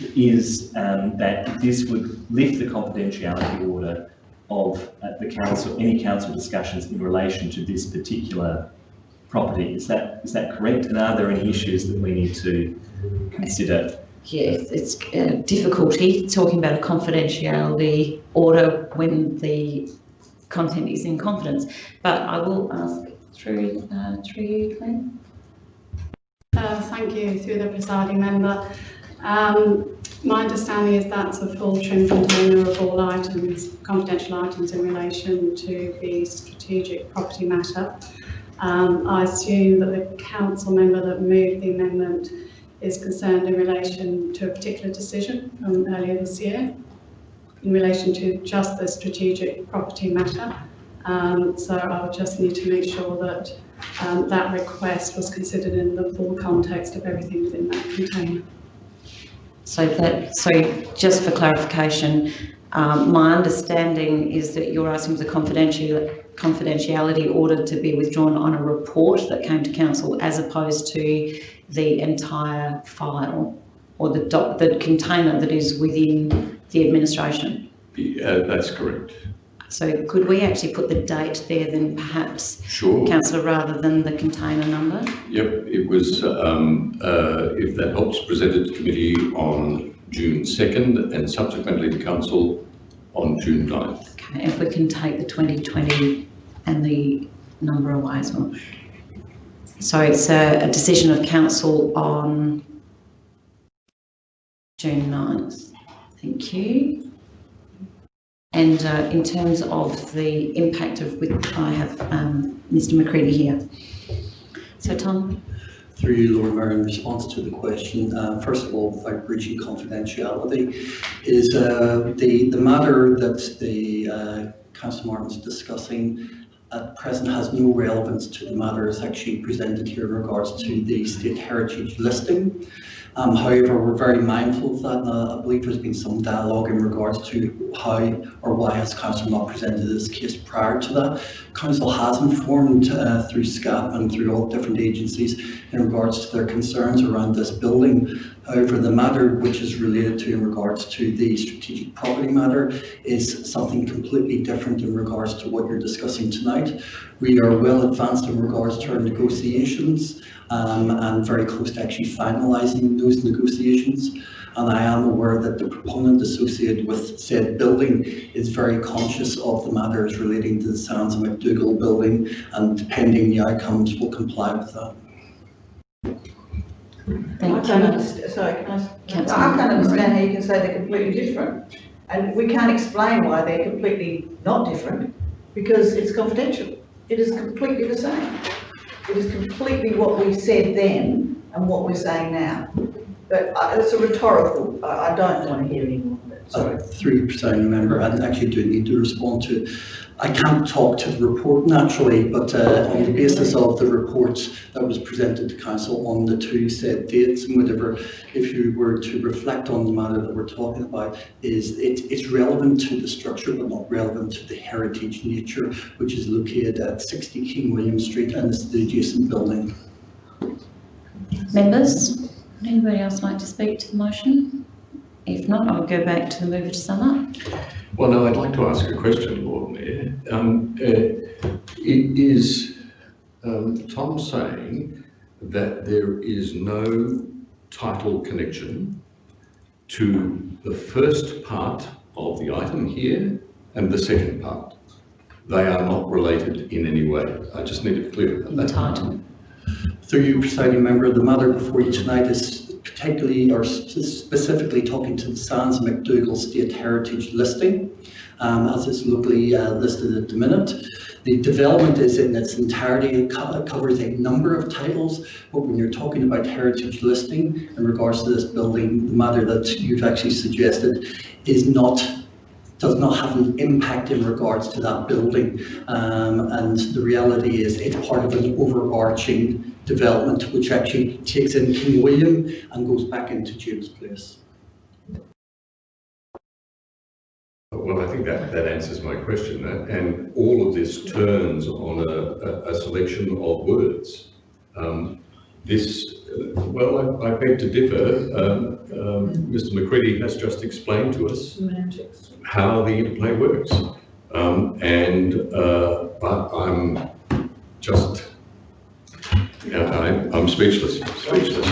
is um, that this would lift the confidentiality order of uh, the council, any council discussions in relation to this particular property. Is that is that correct? And are there any issues that we need to consider? Yes, it's uh, difficulty talking about a confidentiality order when the content is in confidence. But I will ask through uh, through you, Glenn. Uh, thank you, through the presiding member. Um, my understanding is that's a full trim container of all items, confidential items in relation to the strategic property matter. Um, I assume that the council member that moved the amendment is concerned in relation to a particular decision from earlier this year in relation to just the strategic property matter. Um, so I would just need to make sure that um, that request was considered in the full context of everything within that container. So that so just for clarification, um, my understanding is that you're asking for the confidential confidentiality order to be withdrawn on a report that came to council as opposed to the entire file or the doc, the container that is within the administration. Uh, that's correct. So could we actually put the date there then perhaps, Sure. councillor, rather than the container number? Yep, it was, um, uh, if that helps, presented to committee on June 2nd and subsequently to council on June 9th. Okay, if we can take the 2020 and the number away as well. So it's a, a decision of council on June 9th. Thank you. And uh, in terms of the impact of, which I have um, Mr McCready here. So Tom, Through you, Lord Mayor, in response to the question, uh, first of all, without breaching confidentiality, is uh, the, the matter that the uh, Councillor Martin's discussing at present has no relevance to the matters actually presented here in regards to the state heritage listing. Um, however, we're very mindful of that, and I believe there's been some dialogue in regards to how or why has council not presented this case prior to that. Council has informed uh, through SCAP and through all different agencies in regards to their concerns around this building. However, the matter which is related to in regards to the strategic property matter is something completely different in regards to what you're discussing tonight. We are well advanced in regards to our negotiations um, and very close to actually finalising those negotiations. And I am aware that the proponent associated with said building is very conscious of the matters relating to the Sands and McDougall building and depending the outcomes will comply with that. thank I can't you. understand, sorry, can I, s- Councillor I can't understand how you can say they're completely different. And we can't explain why they're completely not different, because it's confidential. It is completely the same. It is completely what we said then and what we're saying now. But uh, it's a rhetorical, I, don't want to hear anymore, but sorry. Uh, Through you, presiding member, I actually do need to respond to, I can't talk to the report naturally, but uh, on the basis of the reports that was presented to council on the two said dates and whatever, if you were to reflect on the matter that we're talking about, is it, it's relevant to the structure but not relevant to the heritage nature, which is located at 60 King William Street and is the adjacent building. Members, anybody else like to speak to the motion? If not, I'll go back to the mover to sum up. Well, no, I'd like to ask a question, Lord Mayor. Um, uh, Is um, Tom saying that there is no title connection to the first part of the item here and the second part? They are not related in any way. I just need to clear In the that. title. Through you, presiding member, the matter before you tonight is particularly or specifically talking to the Sands McDougall State Heritage listing, um, as it's locally uh, listed at the minute. The development is in its entirety, it co- it covers a number of titles, but when you're talking about heritage listing in regards to this building, the matter that you've actually suggested is not does not have an impact in regards to that building. Um, and the reality is it's part of an overarching development which actually takes in King William and goes back into James Place. Well, I think that, that answers my question, and all of this turns on a, a, a selection of words. Um, this, uh, well, I I beg to differ. Um, um, Mr McCready has just explained to us Semantics. how the interplay works. Um, and, uh, but I'm just, yeah, I, I'm speechless, speechless.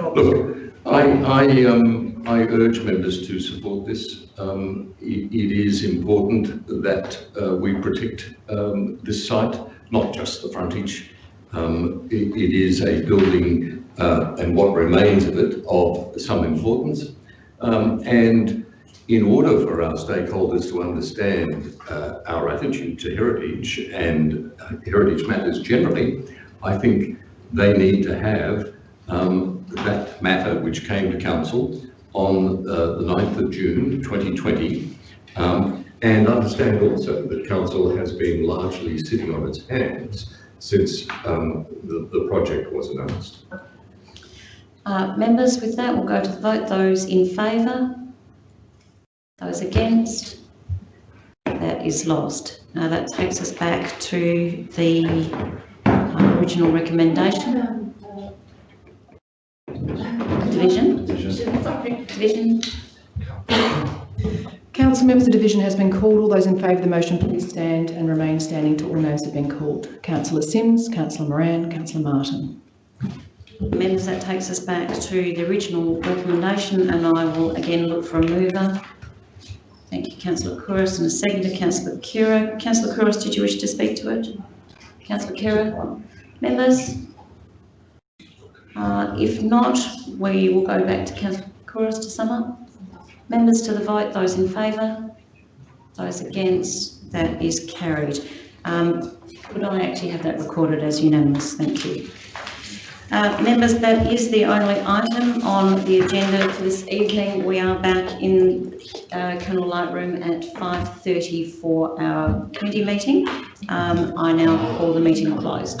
Look, I, I, um, I urge members to support this. Um, it, it is important that, uh, we protect, um, this site, not just the frontage. Um, it, it is a building, uh, and what remains of it of some importance. Um, and in order for our stakeholders to understand uh, our attitude to heritage and uh, heritage matters generally, I think they need to have um, that matter which came to council on uh, the 9th of June 2020 um, and understand also that council has been largely sitting on its hands since um, the, the project was announced. Uh, members, with that, we'll go to vote. Those in favour? Those against? That is lost. Now that takes us back to the original recommendation. Division? Division? Council members, the division has been called. All those in favour of the motion, please stand and remain standing till all names have been called. Councillor Simms, Councillor Moran, Councillor Martin. Members, that takes us back to the original recommendation and I will again look for a mover. Thank you, councillor Couros, and a second to councillor Khera. Councillor Couros, did you wish to speak to it? Councillor Khera? Members? Uh, if not, we will go back to councillor Couros to sum up. Members to the vote, those in favour? Those against? That is carried. Um, could I actually have that recorded as unanimous? Thank you. Uh, members, that is the only item on the agenda for this evening. We are back in uh, Colonel Light Room at 5.30 for our committee meeting. Um, I now call the meeting closed.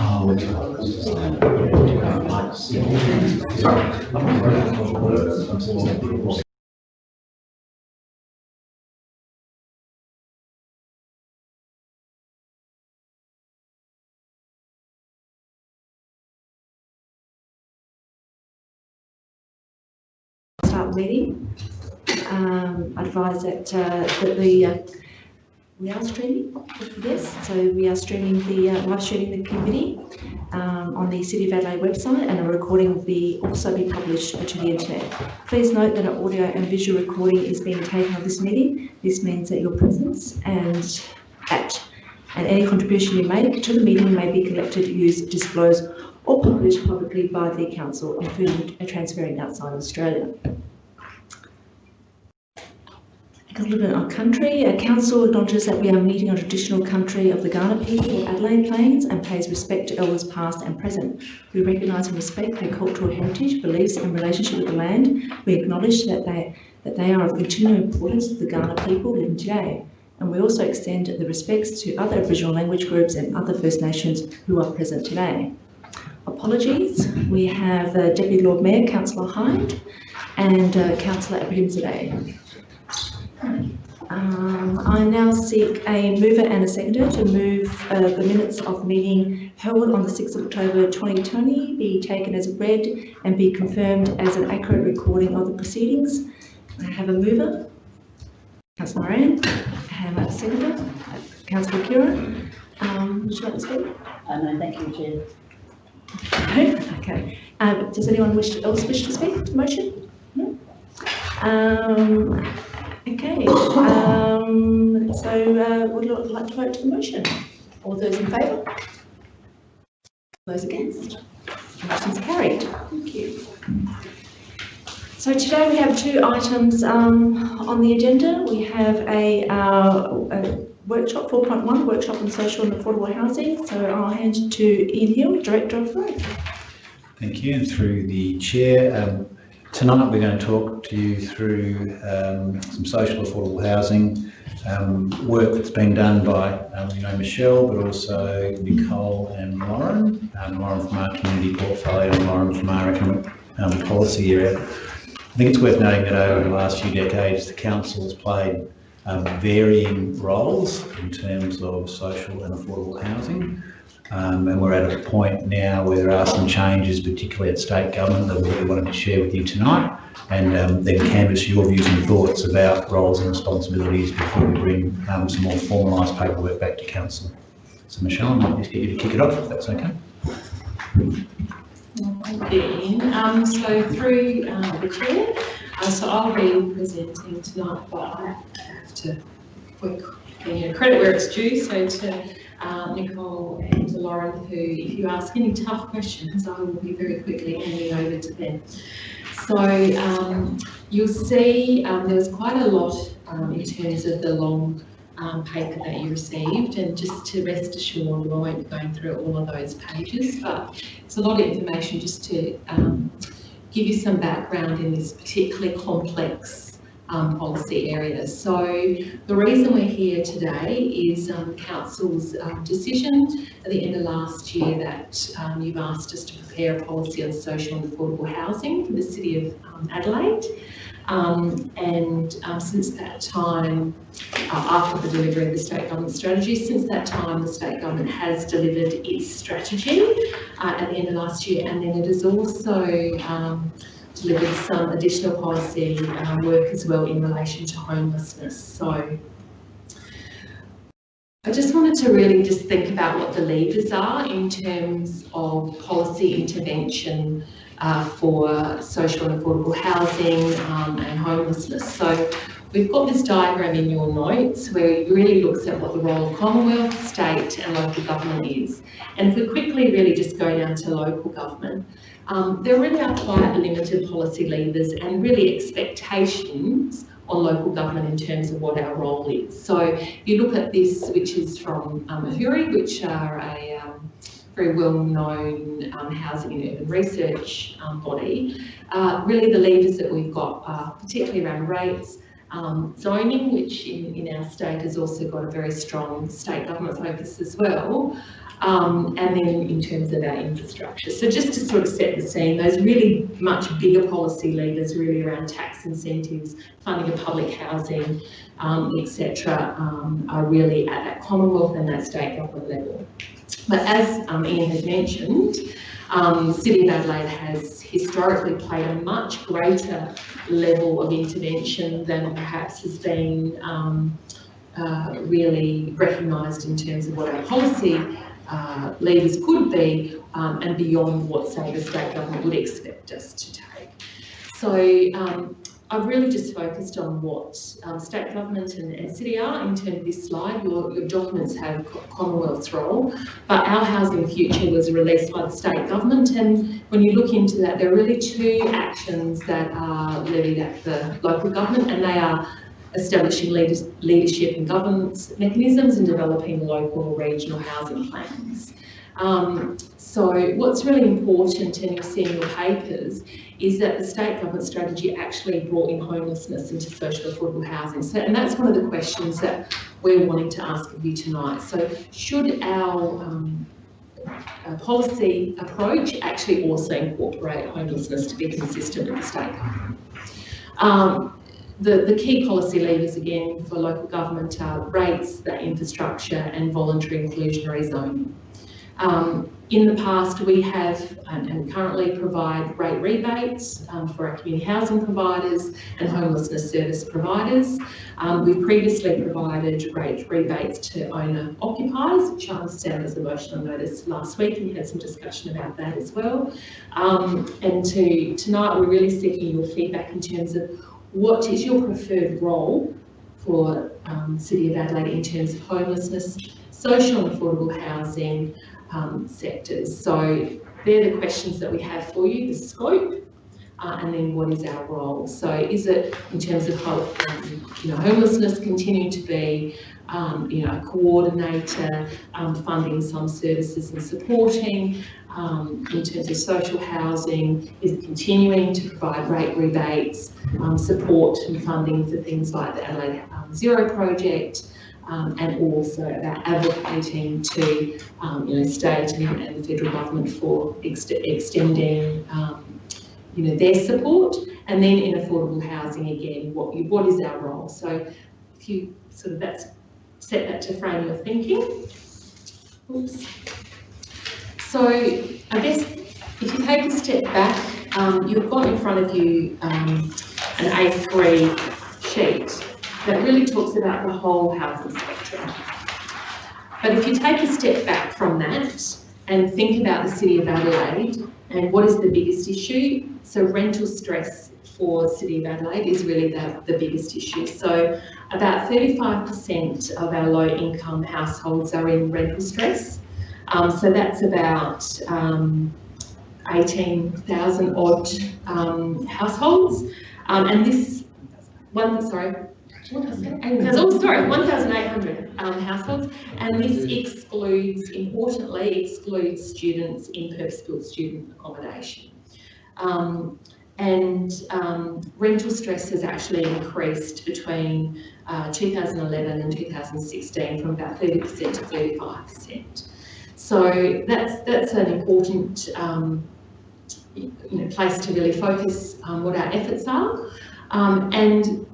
I start meeting. Um, advise that, uh, that the, uh, we are streaming, yes, so we are streaming the, uh, live streaming the committee um, on the City of Adelaide website and a recording will be, also be published to the internet. Please note that an audio and visual recording is being taken of this meeting. This means that your presence and at and any contribution you make to the meeting may be collected, used, disclosed or published publicly by the council, including transferring outside Australia. A little bit on country. A council acknowledges that we are meeting on traditional country of the Kaurna people Adelaide Plains and pays respect to elders past and present. We recognise and respect their cultural heritage, beliefs and relationship with the land. We acknowledge that they, that they are of continuing importance to the Kaurna people living today. And we also extend the respects to other Aboriginal language groups and other First Nations who are present today. Apologies. We have uh, Deputy Lord Mayor, Councillor Hyde and uh, Councillor Abrahimzadeh. Um, I now seek a mover and a seconder to move uh, the minutes of the meeting held on the 6th of October 2020 be taken as read and be confirmed as an accurate recording of the proceedings. I have a mover, Councillor Moran. I have a seconder, Councillor Khera. Um, would you like to speak? Uh, no, thank you, Chair. No? Okay. Um, does anyone wish to, else wish to speak to motion? No? Okay. Um, so uh, would you like to vote to the motion? All those in favour? Those against? Motion's carried. Thank you. So today we have two items um, on the agenda. We have a, uh, a workshop 4.1, workshop on social and affordable housing. So I'll hand to Ian Hill, Director of Growth. Thank you. And through the chair, um, Tonight we're going to talk to you through um, some social affordable housing um, work that's been done by, um, you know, Michelle, but also Nicole and Lauren, um, Lauren from our community portfolio and Lauren from our economic um, policy area. I think it's worth noting that over the last few decades, the council has played um, varying roles in terms of social and affordable housing. Um, and we're at a point now where there are some changes, particularly at state government, that we wanted to share with you tonight, and um, then canvass your views and thoughts about roles and responsibilities before we bring um, some more formalised paperwork back to council. So Michelle, I might just get you to kick it off, if that's okay. Ian. Um, so through uh, the chair, uh, so I'll be presenting tonight, but I have to put you know, credit where it's due. So to uh, Nicole and Lauren, who, if you ask any tough questions, I will be very quickly handing over to them. So um, you'll see um, there was quite a lot um, in terms of the long um, paper that you received and just to rest assured I won't be going through all of those pages but it's a lot of information just to um, give you some background in this particularly complex um, policy areas. So the reason we're here today is um, Council's um, decision at the end of last year that um, you've asked us to prepare a policy on social and affordable housing for the City of um, Adelaide. Um, and um, since that time, uh, after the delivery of the state government strategy, since that time the state government has delivered its strategy uh, at the end of last year and then it has also um, some additional policy um, work as well in relation to homelessness. So I just wanted to really just think about what the levers are in terms of policy intervention uh, for social and affordable housing um, and homelessness. So we've got this diagram in your notes where it really looks at what the role of Commonwealth, state and local government is. And if we quickly really just go down to local government, um, there really are quite limited policy levers and really expectations on local government in terms of what our role is. So you look at this, which is from um, AHURI, which are a very well-known um, housing and urban research um, body. Uh, really the levers that we've got are particularly around rates, um, zoning, which in, in our state has also got a very strong state government focus as well, um, and then in terms of our infrastructure. So just to sort of set the scene, those really much bigger policy levers really around tax incentives, funding of public housing, um, etc., um, are really at that Commonwealth and that state government level. But as um, Ian has mentioned, um, City of Adelaide has historically played a much greater level of intervention than perhaps has been um, uh, really recognised in terms of what our policy uh, levers could be um, and beyond what, say, the state government would expect us to take. So um, I've really just focused on what um, state government and, and, city are in terms of this slide. Your, your documents have Commonwealth's role, but our housing future was released by the state government and when you look into that, there are really two actions that are levied at the local government and they are establishing leadership and governance mechanisms and developing local or regional housing plans. Um, so what's really important, and you'll see in your papers, is that the state government strategy actually brought in homelessness into social affordable housing. So, and that's one of the questions that we're wanting to ask of you tonight. So should our um, uh, policy approach actually also incorporate homelessness to be consistent with the state government? Um, the, the key policy levers again for local government are rates, the infrastructure and voluntary inclusionary zoning. Um, in the past, we have and, and currently provide rate rebates um, for our community housing providers and homelessness service providers. Um, we've previously provided rate rebates to owner occupiers, which I understand was a motion I noticed last week, and we had some discussion about that as well. Um, and to tonight, we're really seeking your feedback in terms of what is your preferred role for um, City of Adelaide in terms of homelessness, social and affordable housing um, sectors? So they're the questions that we have for you, the scope, uh, and then what is our role? So is it in terms of um, you know homelessness continue to be um, you know a coordinator, um, funding some services and supporting um, in terms of social housing, is it continuing to provide rate rebates, um, support and funding for things like the Adelaide um, Zero project, um, and also about advocating to um, you know state and, and the federal government for ext- extending um, you know their support and then in affordable housing again what you, what is our role so if you sort of that's set that to frame your thinking Oops. so I guess if you take a step back um, you've got in front of you um, an A3 sheet that really talks about the whole housing spectrum. But if you take a step back from that and think about the City of Adelaide and what is the biggest issue, so rental stress for City of Adelaide is really the, the biggest issue. So about 35% of our low income households are in rental stress. Um, so that's about um, 18,000 odd um, households. Um, and this one, sorry, what did I say? 8,000, oh, sorry, 1,800 um, households. And this excludes, importantly, excludes students in purpose-built student accommodation. Um, and um, rental stress has actually increased between uh, 2011 and 2016 from about 30% to 35%. So that's that's an important um, you know, place to really focus what our efforts are. Um, and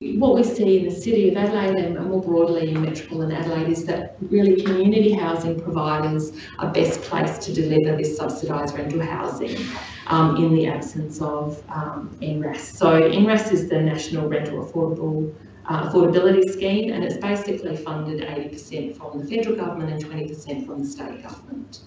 what we see in the City of Adelaide and more broadly in metropolitan Adelaide is that really community housing providers are best placed to deliver this subsidised rental housing um, in the absence of um. So NRAS is the National Rental Affordable uh, Affordability Scheme and it's basically funded 80% from the federal government and 20% from the state government.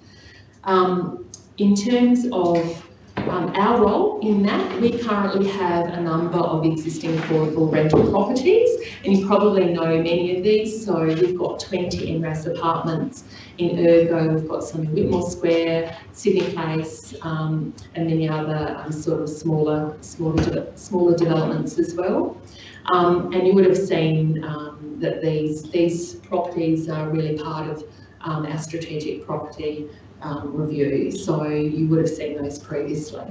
Um, in terms of um, our role in that, we currently have a number of existing affordable rental properties, and you probably know many of these. So we've got 20 NRAS apartments in Ergo, we've got some in Whitmore Square, Sydney Place, um, and many other um, sort of smaller, smaller, de smaller developments as well. Um, and you would have seen um, that these these properties are really part of um, our strategic property um, review, so you would have seen those previously.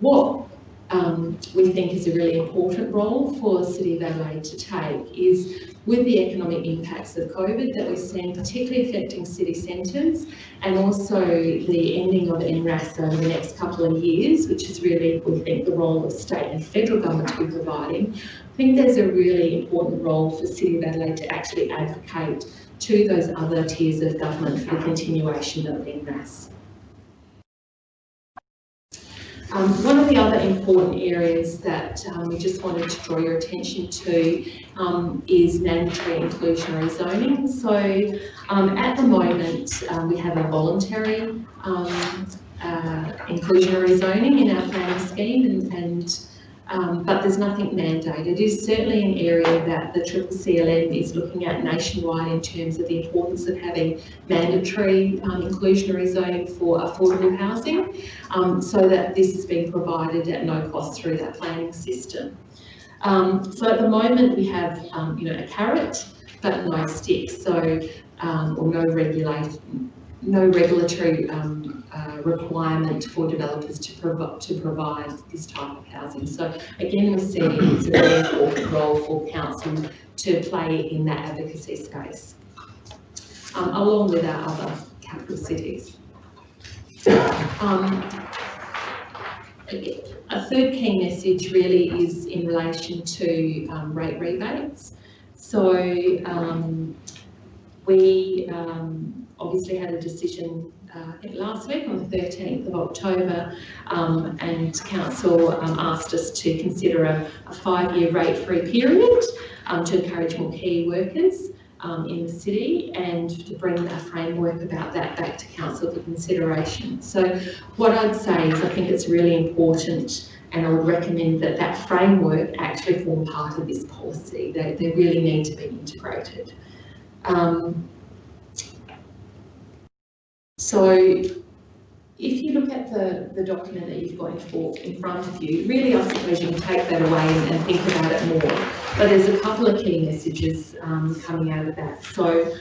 What um, we think is a really important role for City of Adelaide to take is with the economic impacts of COVID that we're seeing, particularly affecting city centres, and also the ending of NRAS over the next couple of years, which is really, we think, the role of state and federal government to be providing. I think there's a really important role for City of Adelaide to actually advocate to those other tiers of government for the continuation of NRAS. Um, one of the other important areas that um, we just wanted to draw your attention to um, is mandatory inclusionary zoning. So um, at the moment um, we have a voluntary um, uh, inclusionary zoning in our planning scheme and, and um, but there's nothing mandated. It is certainly an area that the Triple is looking at nationwide in terms of the importance of having mandatory um, inclusionary zoning for affordable housing, um, so that this is being provided at no cost through that planning system. Um, so at the moment we have, um, you know, a carrot, but no stick, so um, or no regulation, no regulatory um, uh, requirement for developers to, provi to provide this type of housing. So again, we're seeing it's a very important role for council to play in that advocacy space, um, along with our other capital cities. Um, a third key message really is in relation to um, rate rebates. So um, we um, obviously had a decision uh, last week on the 13th of October um, and council um, asked us to consider a, a five-year rate-free period um, to encourage more key workers um, in the city and to bring a framework about that back to council for consideration. So what I'd say is I think it's really important and I would recommend that that framework actually form part of this policy. They, they really need to be integrated. Um, so if you look at the, the document that you've got in, front of you, really I suppose you can take that away and, and think about it more. But there's a couple of key messages um, coming out of that. So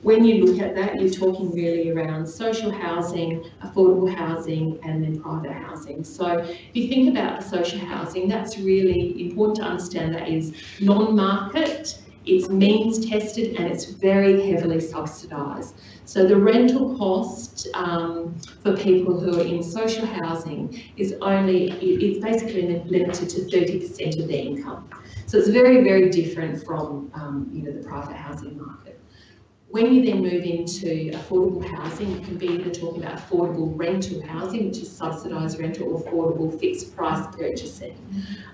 when you look at that, you're talking really around social housing, affordable housing, and then private housing. So if you think about the social housing, that's really important to understand that is non-market, it's means tested, and it's very heavily subsidised. So the rental cost um, for people who are in social housing is only, it's basically limited to 30% of their income. So it's very, very different from, um, you know, the private housing market. When you then move into affordable housing, you can be either talking about affordable rental housing, which is subsidised rental, or affordable fixed price purchasing.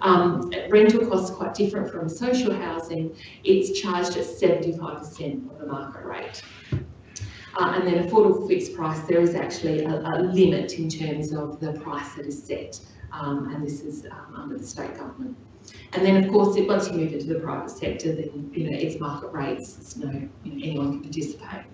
Um, rental costs are quite different from social housing. It's charged at 75% of the market rate. Uh, and then affordable fixed price, there is actually a, a limit in terms of the price that is set, um, and this is um, under the state government. And then, of course, it, once you move into the private sector, then you know it's market rates. It's no you know, anyone can participate.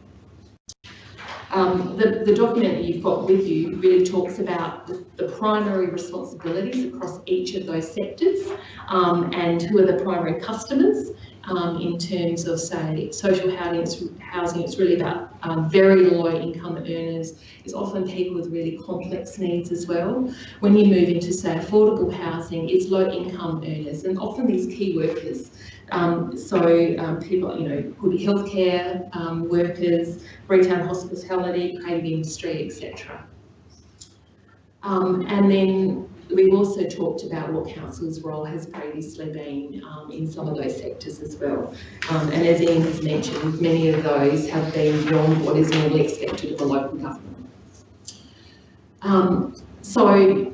Um, the, the document that you've got with you really talks about the, the primary responsibilities across each of those sectors um, and who are the primary customers um, in terms of, say, social housing. It's, housing, it's really about um, very low income earners. It's often people with really complex needs as well. When you move into, say, affordable housing, it's low income earners and often these key workers. Um, so um, people, you know, could be healthcare um, workers, retail hospitality, creative industry, etc. Um, and then We've also talked about what council's role has previously been um, in some of those sectors as well. Um, and as Ian has mentioned, many of those have been beyond what is normally expected of a local government. Um, so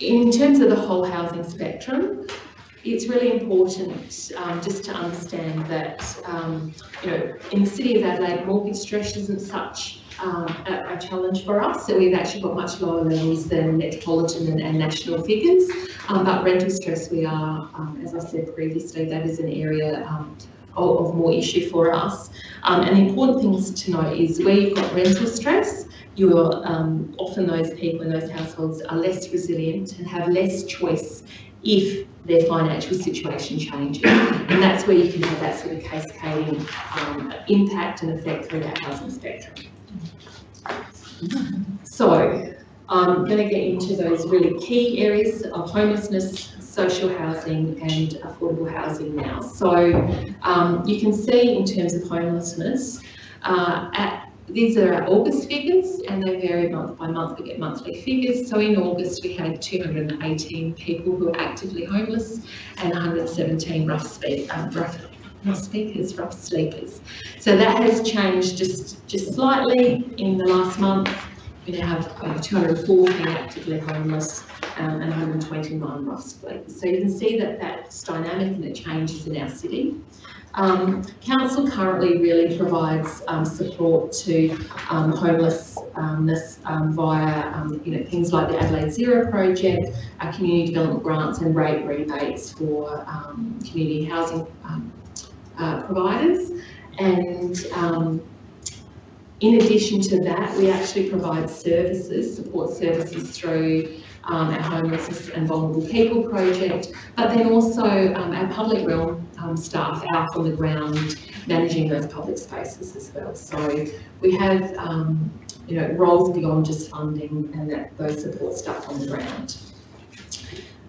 in terms of the whole housing spectrum, it's really important um, just to understand that, um, you know, in the City of Adelaide, mortgage stress isn't such um, a, challenge for us. So we've actually got much lower levels than metropolitan and, and national figures. Um, but rental stress, we are, um, as I said previously, that is an area um, of, of, more issue for us. Um, and the important things to note is where you've got rental stress, you're often those people in those households are less resilient and have less choice if their financial situation changes. And that's where you can have that sort of cascading um, impact and effect through that housing spectrum. So I'm going to get into those really key areas of homelessness, social housing and affordable housing now. So um, you can see in terms of homelessness, uh, at, these are our August figures and they vary month by month, we get monthly figures. So in August we had 218 people who were actively homeless and 117 rough, speak, um, rough not speakers, rough sleepers. So that has changed just, just slightly in the last month. We now have uh, 214 actively homeless um, and 121 rough sleepers. So you can see that that's dynamic and it changes in our city. Um, council currently really provides um, support to um, homelessness um, via um, you know, things like the Adelaide Zero project, our community development grants and rate rebates for um, community housing uh, providers. And um, in addition to that, we actually provide services, support services through um, our homeless and Vulnerable People project, but then also um, our public realm um, staff out on the ground managing those public spaces as well. So we have, um, you know, roles beyond just funding and that those support staff on the ground.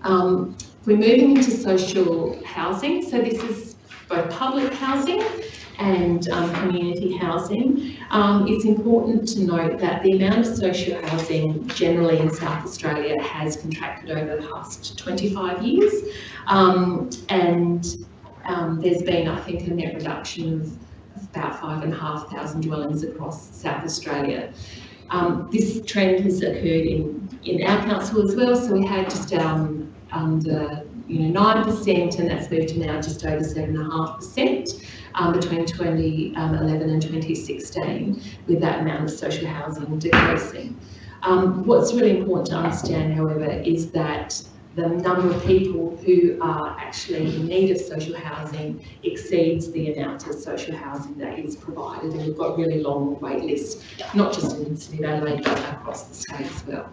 Um, we're moving into social housing. So this is both public housing and um, community housing. Um, it's important to note that the amount of social housing generally in South Australia has contracted over the past 25 years um, and um, there's been I think a net reduction of about five and a half thousand dwellings across South Australia. Um, this trend has occurred in, in our council as well, so we had just um, under you know, 9% and that's moved to now just over 7.5% um, between 2011 um, and 2016 with that amount of social housing decreasing. Um, what's really important to understand, however, is that the number of people who are actually in need of social housing exceeds the amount of social housing that is provided. And we've got really long wait lists, not just in Adelaide, but across the state as well.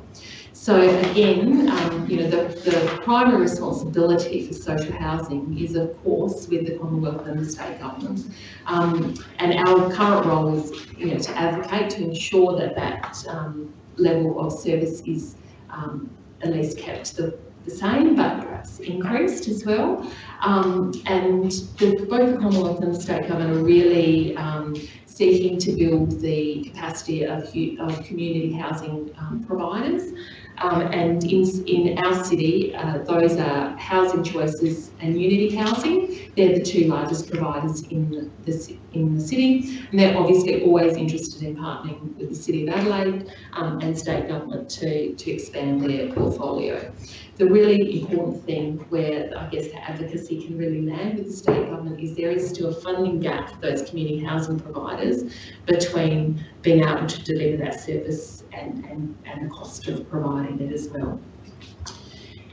So again, um, you know, the, the primary responsibility for social housing is of course with the Commonwealth and the state government. Um, and our current role is, you know, to advocate to ensure that that um, level of service is um, at least kept the, the same, but perhaps increased as well. Um, and the, both the Commonwealth and the state government are really um, seeking to build the capacity of, of community housing um, providers. Um, and in, in our city, uh, those are Housing Choices and Unity Housing. They're the two largest providers in the, in the city. And they're obviously always interested in partnering with the City of Adelaide um, and state government to, to expand their portfolio. The really important thing where I guess the advocacy can really land with the state government is there is still a funding gap for those community housing providers between being able to deliver that service and, and, and the cost of providing it as well.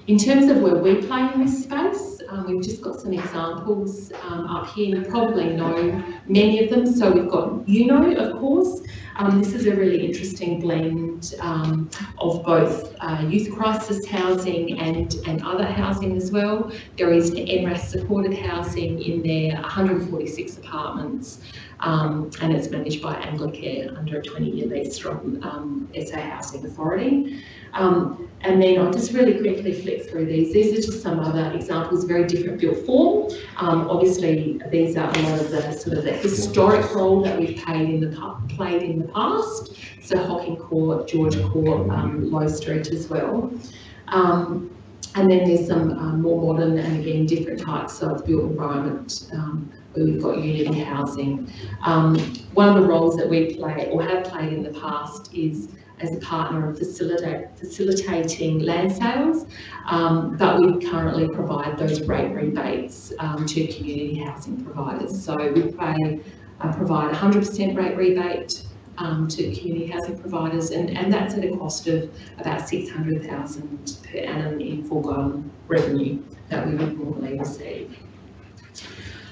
In terms of where we play in this space, um, we've just got some examples um, up here. You probably know many of them. So we've got UNO, of course. Um, this is a really interesting blend um, of both uh, youth crisis housing and, and other housing as well. There is NRAS supported housing in there, 146 apartments um, and it's managed by Anglicare under a 20-year lease from um, SA Housing Authority. Um, and then I'll just really quickly flick through these. These are just some other examples, very different built form. Um, obviously, these are a lot of the sort of the historic role that we've played in the played in the past. So Hocking Court, George Court, um, Low Street as well. Um, and then there's some um, more modern and again different types of built environment we've got unity housing. Um, one of the roles that we play or have played in the past is as a partner of facilitate, facilitating land sales, um, but we currently provide those rate rebates um, to community housing providers. So we pay, uh, provide 100% rate rebate um, to community housing providers, and, and that's at a cost of about 600,000 per annum in foregone revenue that we would normally receive.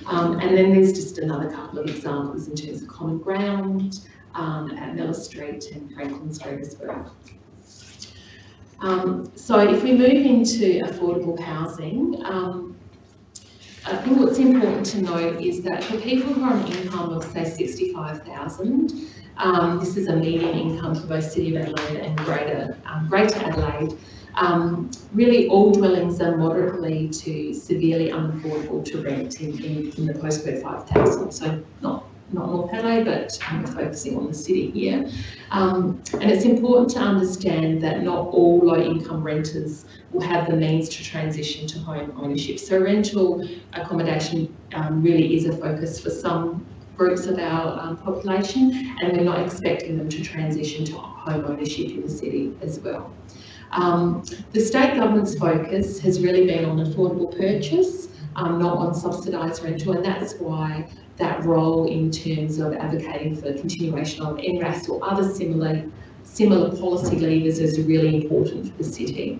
Um, and then there's just another couple of examples in terms of common ground um, at Miller Street and Franklin Street as well. Um, so if we move into affordable housing, um, I think what's important to note is that for people who are on income of say 65,000, um, this is a median income for both City of Adelaide and Greater, um, Greater Adelaide. Um, really, all dwellings are moderately to severely unaffordable to rent in, in, in the postcode 5000. So not not North Adelaide, but we're focusing on the city here. Um, and it's important to understand that not all low-income renters will have the means to transition to home ownership. So rental accommodation um, really is a focus for some groups of our um, population, and we're not expecting them to transition to home ownership in the city as well. Um, the state government's focus has really been on affordable purchase, um, not on subsidised rental, and that's why that role in terms of advocating for continuation of NRAS or other similar similar policy levers is really important for the city.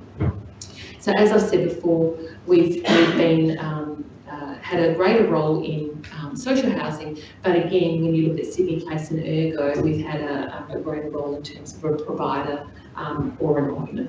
So as I've said before, we've, we've been um, uh, had a greater role in um, social housing, but again, when you look at Sydney Place and Ergo, we've had a, a greater role in terms of a provider um, or an owner.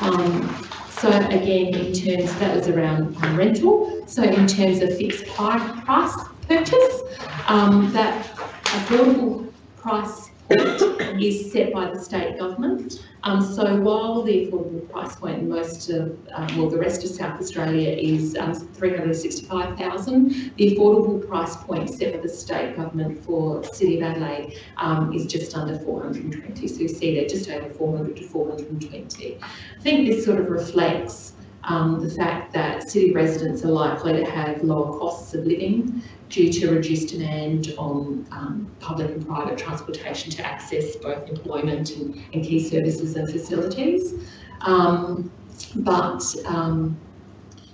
Um, so again, in terms, that was around rental. So in terms of fixed price purchase, um, that affordable price is set by the state government. Um, so while the affordable price point in most of, um, well, the rest of South Australia is um, 365,000, the affordable price point set by the state government for City of Adelaide um, is just under 420. So you see there just over 400 to 420. I think this sort of reflects um, the fact that city residents are likely to have lower costs of living due to reduced demand on um, public and private transportation to access both employment and, and key services and facilities. Um, but, um,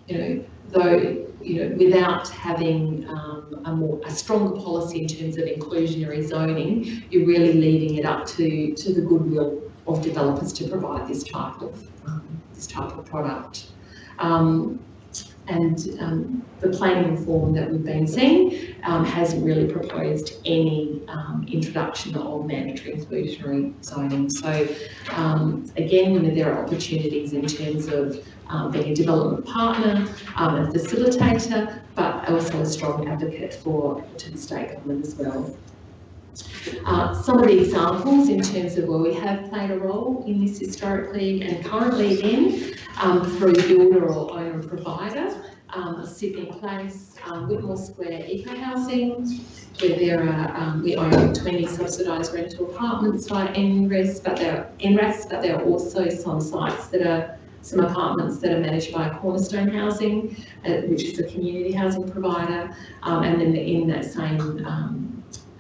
you know, though, you know, without having um, a more a stronger policy in terms of inclusionary zoning, you're really leaving it up to, to the goodwill of developers to provide this type of um, this type of product. Um, and um, the planning reform that we've been seeing um, hasn't really proposed any um, introduction of mandatory inclusionary zoning. So um, again, you know, there are opportunities in terms of um, being a development partner, um, a facilitator, but also a strong advocate for to the state government as well. Uh, some of the examples in terms of where we have played a role in this historically and currently again um, through builder or owner provider, um, Sydney Place, um, Whitmore Square Eco Housing, where there are, um, we own 20 subsidised rental apartments by NRAS, but there, NRAS, but there are also some sites that are some apartments that are managed by Cornerstone Housing, uh, which is a community housing provider, um, and then in that same um,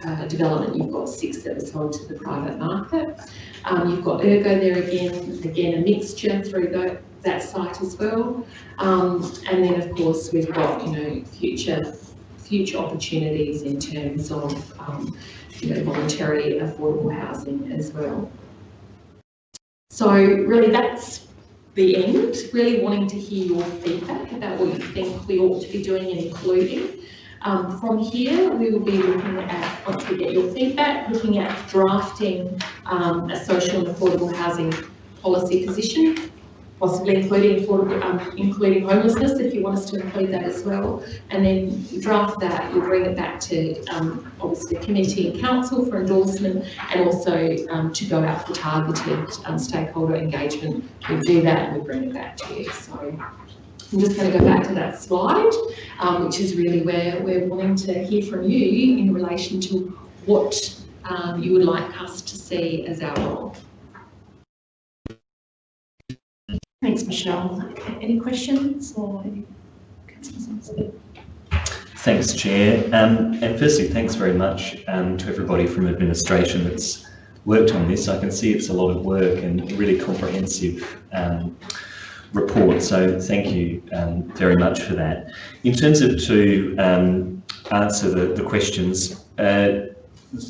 uh, development, you've got six that are sold to the private market. Um, you've got Ergo there again, again a mixture through the, that site as well. Um, and then of course we've got, you know, future future opportunities in terms of, um, you know, voluntary affordable housing as well. So really that's the end, really wanting to hear your feedback about what you think we ought to be doing and including. Um, from here, we will be looking at, once we get your feedback, looking at drafting um, a social and affordable housing policy position, possibly including affordable, um, including homelessness, if you want us to include that as well. And then draft that, you'll bring it back to um, obviously committee and council for endorsement and also um, to go out for targeted um, stakeholder engagement. We do that and we bring it back to you. So I'm just going to go back to that slide, um, which is really where we're wanting to hear from you in relation to what um, you would like us to see as our role. Thanks, Michelle. Any questions or any Thanks, Chair. Um, and firstly, thanks very much um, to everybody from administration that's worked on this. I can see it's a lot of work and really comprehensive um, report. So thank you um, very much for that. In terms of to um, answer the, the questions, uh,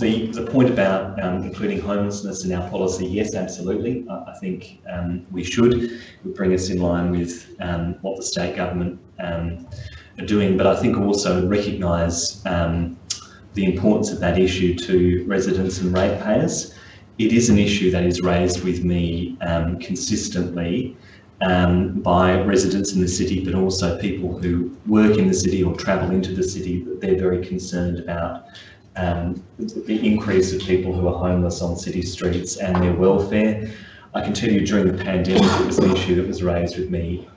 the, the point about um, including homelessness in our policy, yes, absolutely. I, I think um, we should. Would bring us in line with um, what the state government um, are doing, but I think also recognise the importance of that issue to residents and ratepayers. It is an issue that is raised with me consistently um, by residents in the city, but also people who work in the city or travel into the city, that they're very concerned about um, the increase of people who are homeless on city streets and their welfare. I can tell you during the pandemic, it was an issue that was raised with me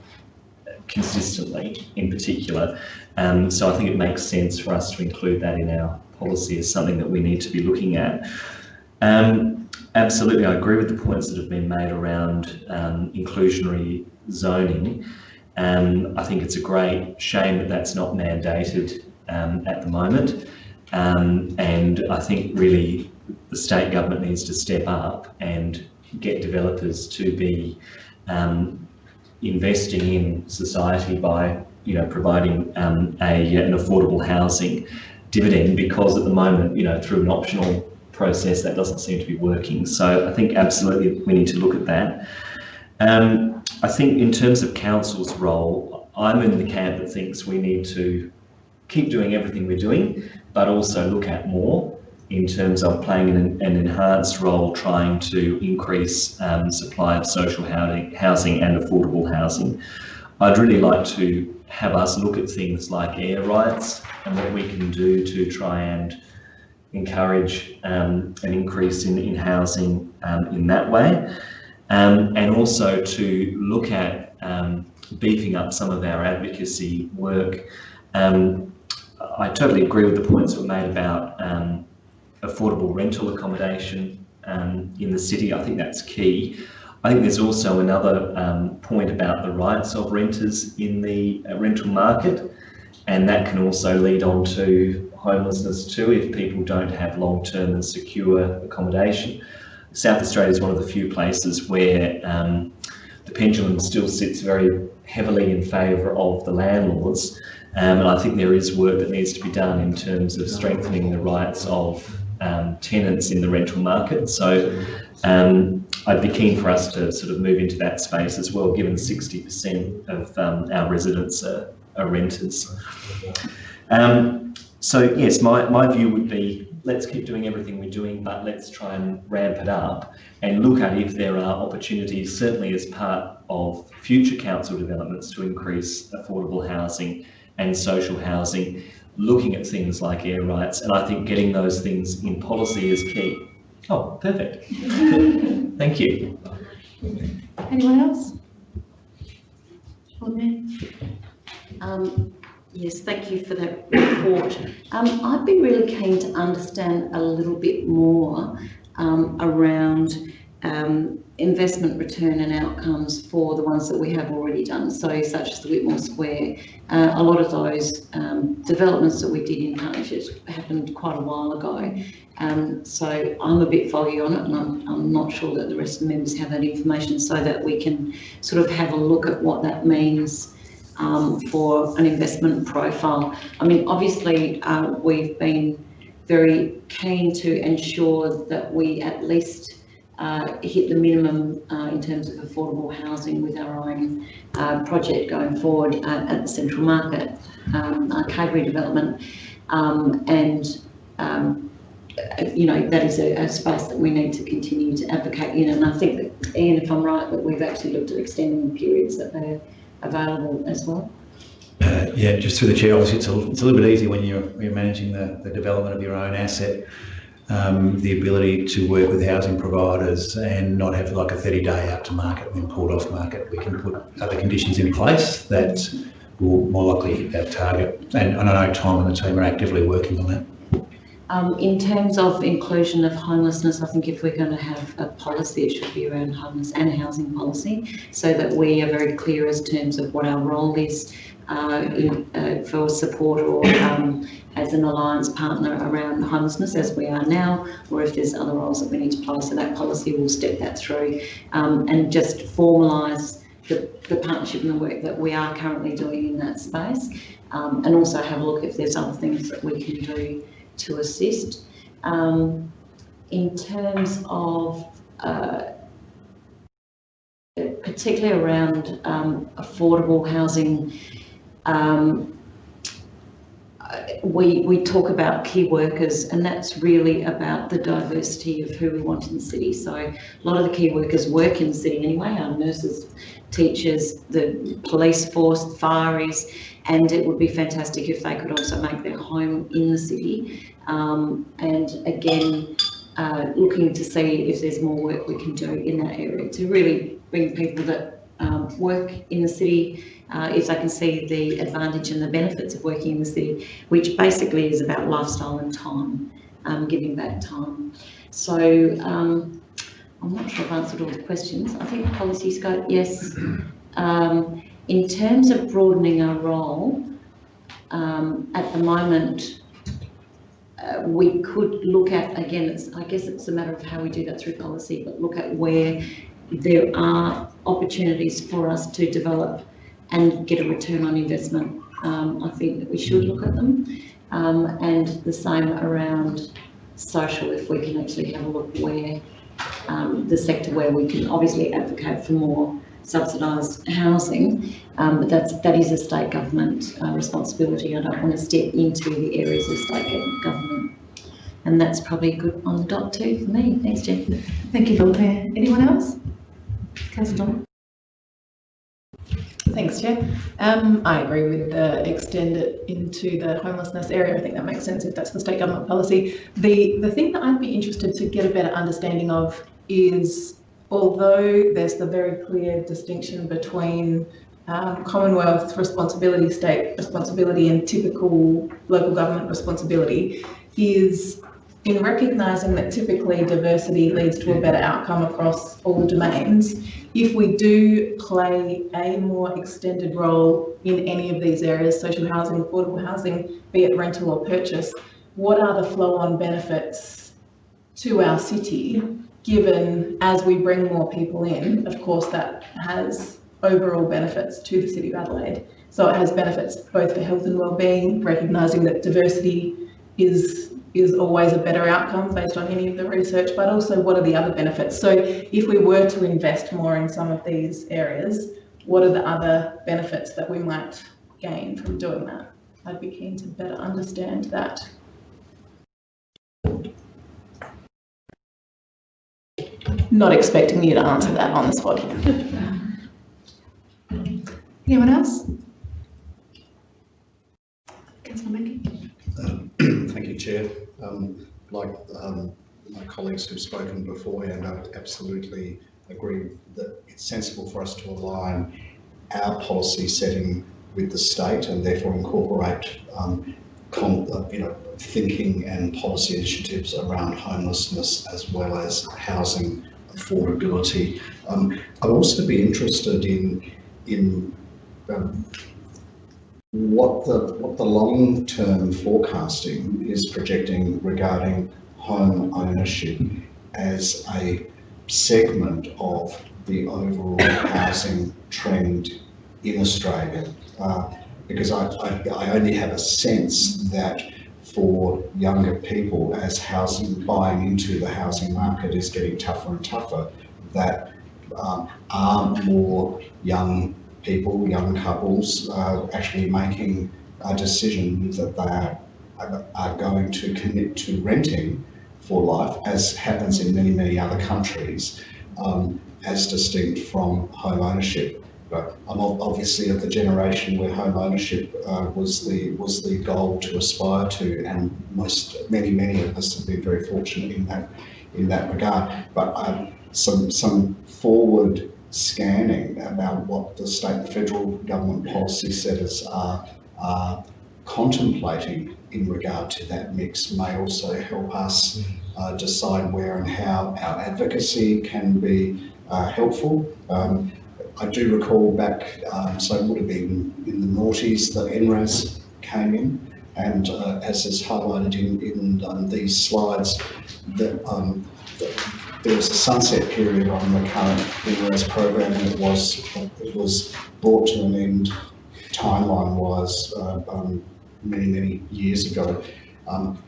consistently in particular. Um, so I think it makes sense for us to include that in our policy as something that we need to be looking at. Um, absolutely, I agree with the points that have been made around um, inclusionary zoning. Um, I think it's a great shame that that's not mandated um, at the moment. Um, and I think really the state government needs to step up and get developers to be um, investing in society by you know providing um, a an affordable housing dividend because at the moment you know through an optional process that doesn't seem to be working. So I think absolutely we need to look at that. Um, I think in terms of council's role, I'm in the camp that thinks we need to keep doing everything we're doing, but also look at more in terms of playing an, an enhanced role trying to increase um, supply of social housing, housing and affordable housing. I'd really like to have us look at things like air rights and what we can do to try and encourage um, an increase in, in housing um, in that way. Um, and also to look at um, beefing up some of our advocacy work. Um, I totally agree with the points that were made about affordable rental accommodation in the city. I think that's key. I think there's also another point about the rights of renters in the uh, rental market and that can also lead on to homelessness too if people don't have long-term and secure accommodation. South Australia is one of the few places where um, the pendulum still sits very heavily in favour of the landlords um, and I think there is work that needs to be done in terms of strengthening the rights of um, tenants in the rental market. So um, I'd be keen for us to sort of move into that space as well, given 60% of um, our residents are, are renters. Um, so yes, my, my view would be let's keep doing everything we're doing, but let's try and ramp it up and look at if there are opportunities, certainly as part of future council developments to increase affordable housing and social housing, looking at things like air rights, and I think getting those things in policy is key. Oh, perfect. Thank you. Anyone else? Um, yes, thank you for that report. Um, I'd be really keen to understand a little bit more um, around um, investment return and outcomes for the ones that we have already done. So such as the Whitmore Square, uh, a lot of those um, developments that we did in partnerships happened quite a while ago. Um, so I'm a bit foggy on it and I'm, I'm not sure that the rest of the members have that information so that we can sort of have a look at what that means um, for an investment profile. I mean, obviously, uh, we've been very keen to ensure that we at least uh, hit the minimum uh, in terms of affordable housing with our own uh, project going forward at, at the Central Market um, arcade redevelopment. Um, and, um, you know, that is a, a, space that we need to continue to advocate in. And I think that, Ian, if I'm right, that we've actually looked at extending the periods that they're available as well. Uh, yeah, just through the chair, obviously it's a, it's a little bit easier when you're, you're managing the, the development of your own asset um, the ability to work with housing providers and not have like a 30 day out to market when pulled off market. We can put other conditions in place that will more likely hit that target. And, and I know Tom and the team are actively working on that. Um, in terms of inclusion of homelessness, I think if we're going to have a policy, it should be around homeless and housing policy, so that we are very clear as terms of what our role is uh, uh, for support or um, as an alliance partner around homelessness as we are now, or if there's other roles that we need to play. So that policy will step that through um, and just formalise the, the, partnership and the work that we are currently doing in that space um, and also have a look if there's other things that we can do to assist. Um, in terms of uh, particularly around um, affordable housing, um, we, we talk about key workers and that's really about the diversity of who we want in the city. So a lot of the key workers work in the city anyway, our nurses, teachers, the police force, fireys, and it would be fantastic if they could also make their home in the city. Um, and again, uh, looking to see if there's more work we can do in that area to really bring people that um, work in the city uh, if they can see the advantage and the benefits of working in the city, which basically is about lifestyle and time, um, giving back time. So um, I'm not sure I've answered all the questions. I think policy scope, yes. Um, in terms of broadening our role, um, at the moment, uh, we could look at, again, I guess it's a matter of how we do that through policy, but look at where there are opportunities for us to develop and get a return on investment. Um, I think that we should look at them. Um, and the same around social, if we can actually have a look where um, the sector where we can obviously advocate for more subsidised housing, um, but that's, that is a state government uh, responsibility. I don't want to step into the areas of state government. And that's probably good on the dot too for me. Thanks, Jeff. Thank you, Mayor. Anyone else? Councillor Thanks, Chair. Um, I agree with the extend it into the homelessness area. I think that makes sense if that's the state government policy. The, the thing that I'd be interested to get a better understanding of is, although there's the very clear distinction between um, Commonwealth responsibility, state responsibility and typical local government responsibility, is in recognising that typically diversity leads to a better outcome across all domains, if we do play a more extended role in any of these areas, social housing, affordable housing, be it rental or purchase, what are the flow-on benefits to our city, given as we bring more people in, of course that has overall benefits to the City of Adelaide. So it has benefits both for health and well-being, recognising that diversity is is always a better outcome based on any of the research, but also what are the other benefits? So if we were to invest more in some of these areas, what are the other benefits that we might gain from doing that? I'd be keen to better understand that. Not expecting you to answer that on the spot. Anyone else? Councillor Mackie? Um, thank you, Chair. Um, Like um, my colleagues who've spoken beforehand, I absolutely agree that it's sensible for us to align our policy setting with the state and therefore incorporate um, uh, you know, thinking and policy initiatives around homelessness as well as housing affordability. Um, I'd also be interested in in um, what the what the long-term forecasting is projecting regarding home ownership as a segment of the overall housing trend in Australia. Uh, because I, I, I only have a sense that for younger people, as housing buying into the housing market is getting tougher and tougher, that um, are more young people, young couples, uh, actually making a decision that they are, are going to commit to renting for life, as happens in many, many other countries, um, as distinct from home ownership. But I'm obviously of the generation where home ownership uh, was the was the goal to aspire to, and most many many of us have been very fortunate in that in that regard. But um, some some forward scanning about what the state and federal government policy setters are, are contemplating in regard to that mix may also help us uh, decide where and how our advocacy can be uh, helpful. Um, I do recall back, um, so it would have been in the noughties that NRAS came in, and uh, as is highlighted in, in um, these slides, that um, there was a sunset period on the current NRAS program, and it was it was brought to an end timeline-wise uh, um, many many years ago. Um,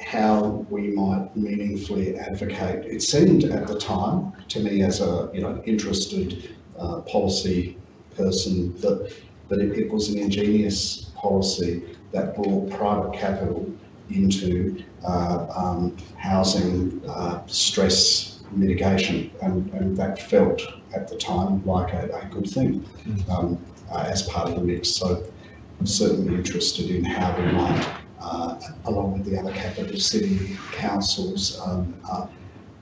how we might meaningfully advocate. It seemed at the time to me as a you know interested uh, policy person that that it, it was an ingenious policy that brought private capital into um, housing uh, stress mitigation, and, and that felt at the time like a, a good thing um, uh, as part of the mix. So I'm certainly interested in how we might, uh, along with the other capital city councils, um, uh,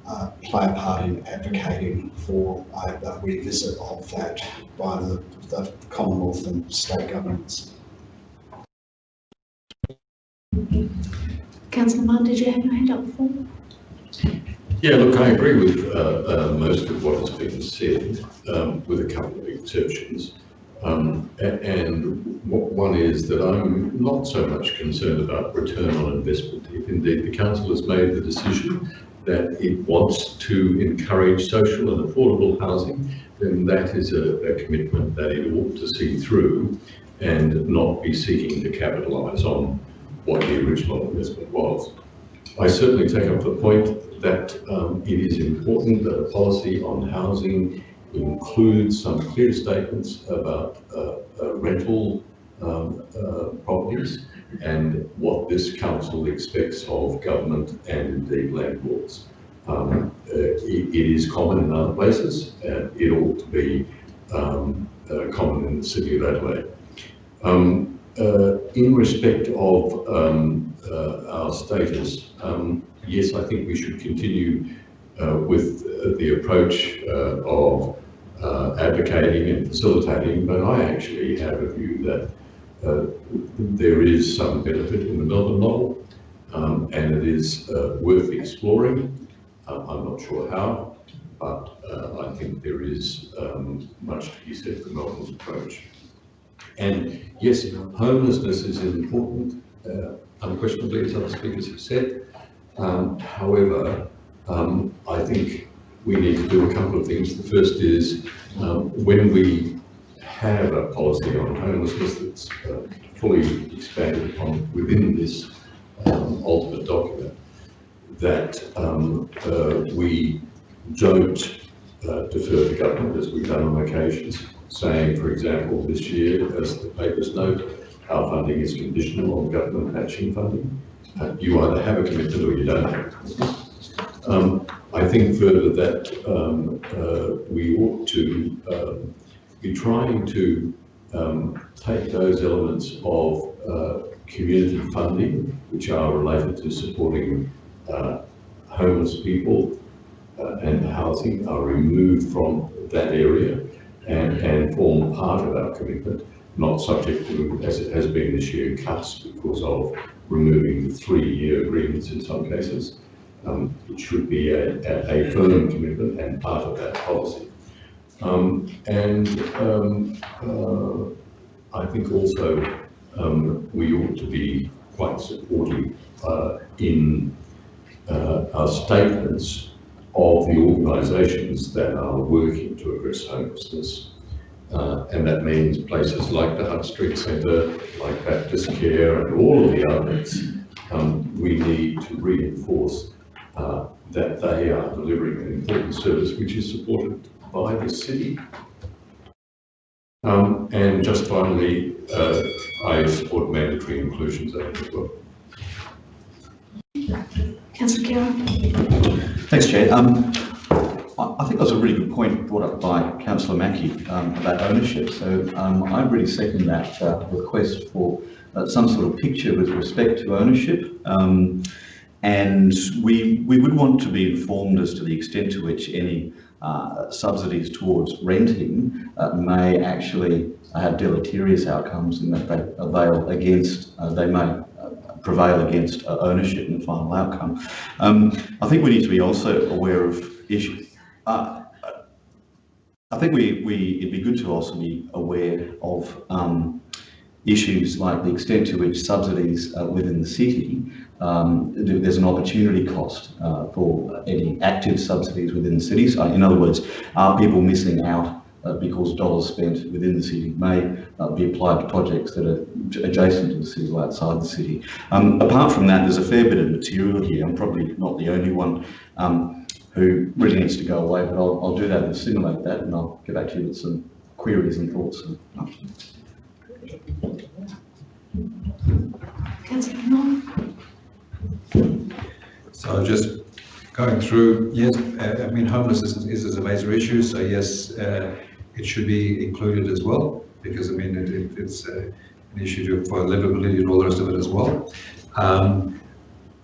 uh, play a part in advocating for a, a revisit of that by the, the Commonwealth and state governments. Councillor Martin, did you have your hand up before? Yeah, look, I agree with uh, uh, most of what has been said, um, with a couple of exceptions. Um, and one is that I'm not so much concerned about return on investment. If indeed the council has made the decision that it wants to encourage social and affordable housing, then that is a, a commitment that it ought to see through and not be seeking to capitalise on what the original investment was. I certainly take up the point that um, it is important that a policy on housing includes some clear statements about uh, uh, rental um, uh, properties and what this council expects of government and indeed landlords. Um, uh, it, it is common in other places and it ought to be um, uh, common in the city of Adelaide. Um, uh, in respect of um, uh, our status, um, yes, I think we should continue uh, with the approach uh, of uh, advocating and facilitating, but I actually have a view that uh, there is some benefit in the Melbourne model, um, and it is worth exploring. Uh, I'm not sure how, but I think there is um, much to be said for Melbourne's approach. And yes, homelessness is important, uh, unquestionably, as other speakers have said. Um, however, um, I think we need to do a couple of things. The first is um, when we have a policy on homelessness that's uh, fully expanded upon within this um, ultimate document, that um, uh, we don't uh, defer the government as we've done on occasions, saying, for example, this year, as the papers note, our funding is conditional on government matching funding. Uh, you either have a commitment or you don't. Um, I think further that um, uh, we ought to um, be trying to um, take those elements of uh, community funding, which are related to supporting uh, homeless people uh, and housing, are removed from that area and, and form part of our commitment, not subject to, as it has been this year, cuts because of removing the three-year agreements in some cases. Um, it should be a, a, a firm commitment and part of that policy. Um, and um, uh, I think also um, we ought to be quite supportive uh, in uh, our statements of the organisations that are working to address homelessness. Uh, and that means places like the Hutt Street Centre, like Baptist Care and all of the others. Um, we need to reinforce uh, that they are delivering an important service which is supported by the city. Um, and just finally, uh, I support mandatory inclusions act as well. Councillor. Thanks, Chair. Um, I, think think was a really good point brought up by Councillor Mackie um, about ownership. So um, I really second that uh, request for uh, some sort of picture with respect to ownership. Um, and we, we would want to be informed as to the extent to which any uh, subsidies towards renting uh, may actually have deleterious outcomes in that they avail against, uh, they may prevail against uh, ownership in the final outcome. Um, I think we need to be also aware of issues. Uh, I think we, we, it'd be good to also be aware of um, issues like the extent to which subsidies within the city um, there's an opportunity cost uh, for any active subsidies within the cities. Uh, in other words, are people missing out uh, because dollars spent within the city may uh, be applied to projects that are adjacent to the city or outside the city. Um, apart from that, there's a fair bit of material here. I'm probably not the only one um, who really needs to go away, but I'll, I'll do that and simulate that and I'll get back to you with some queries and thoughts. Councillor Norman. So just going through, yes, uh, I mean, homelessness is, is, a major issue. So yes, uh, it should be included as well, because I mean, it, it, it's uh, an issue for livability and all the rest of it as well. Um,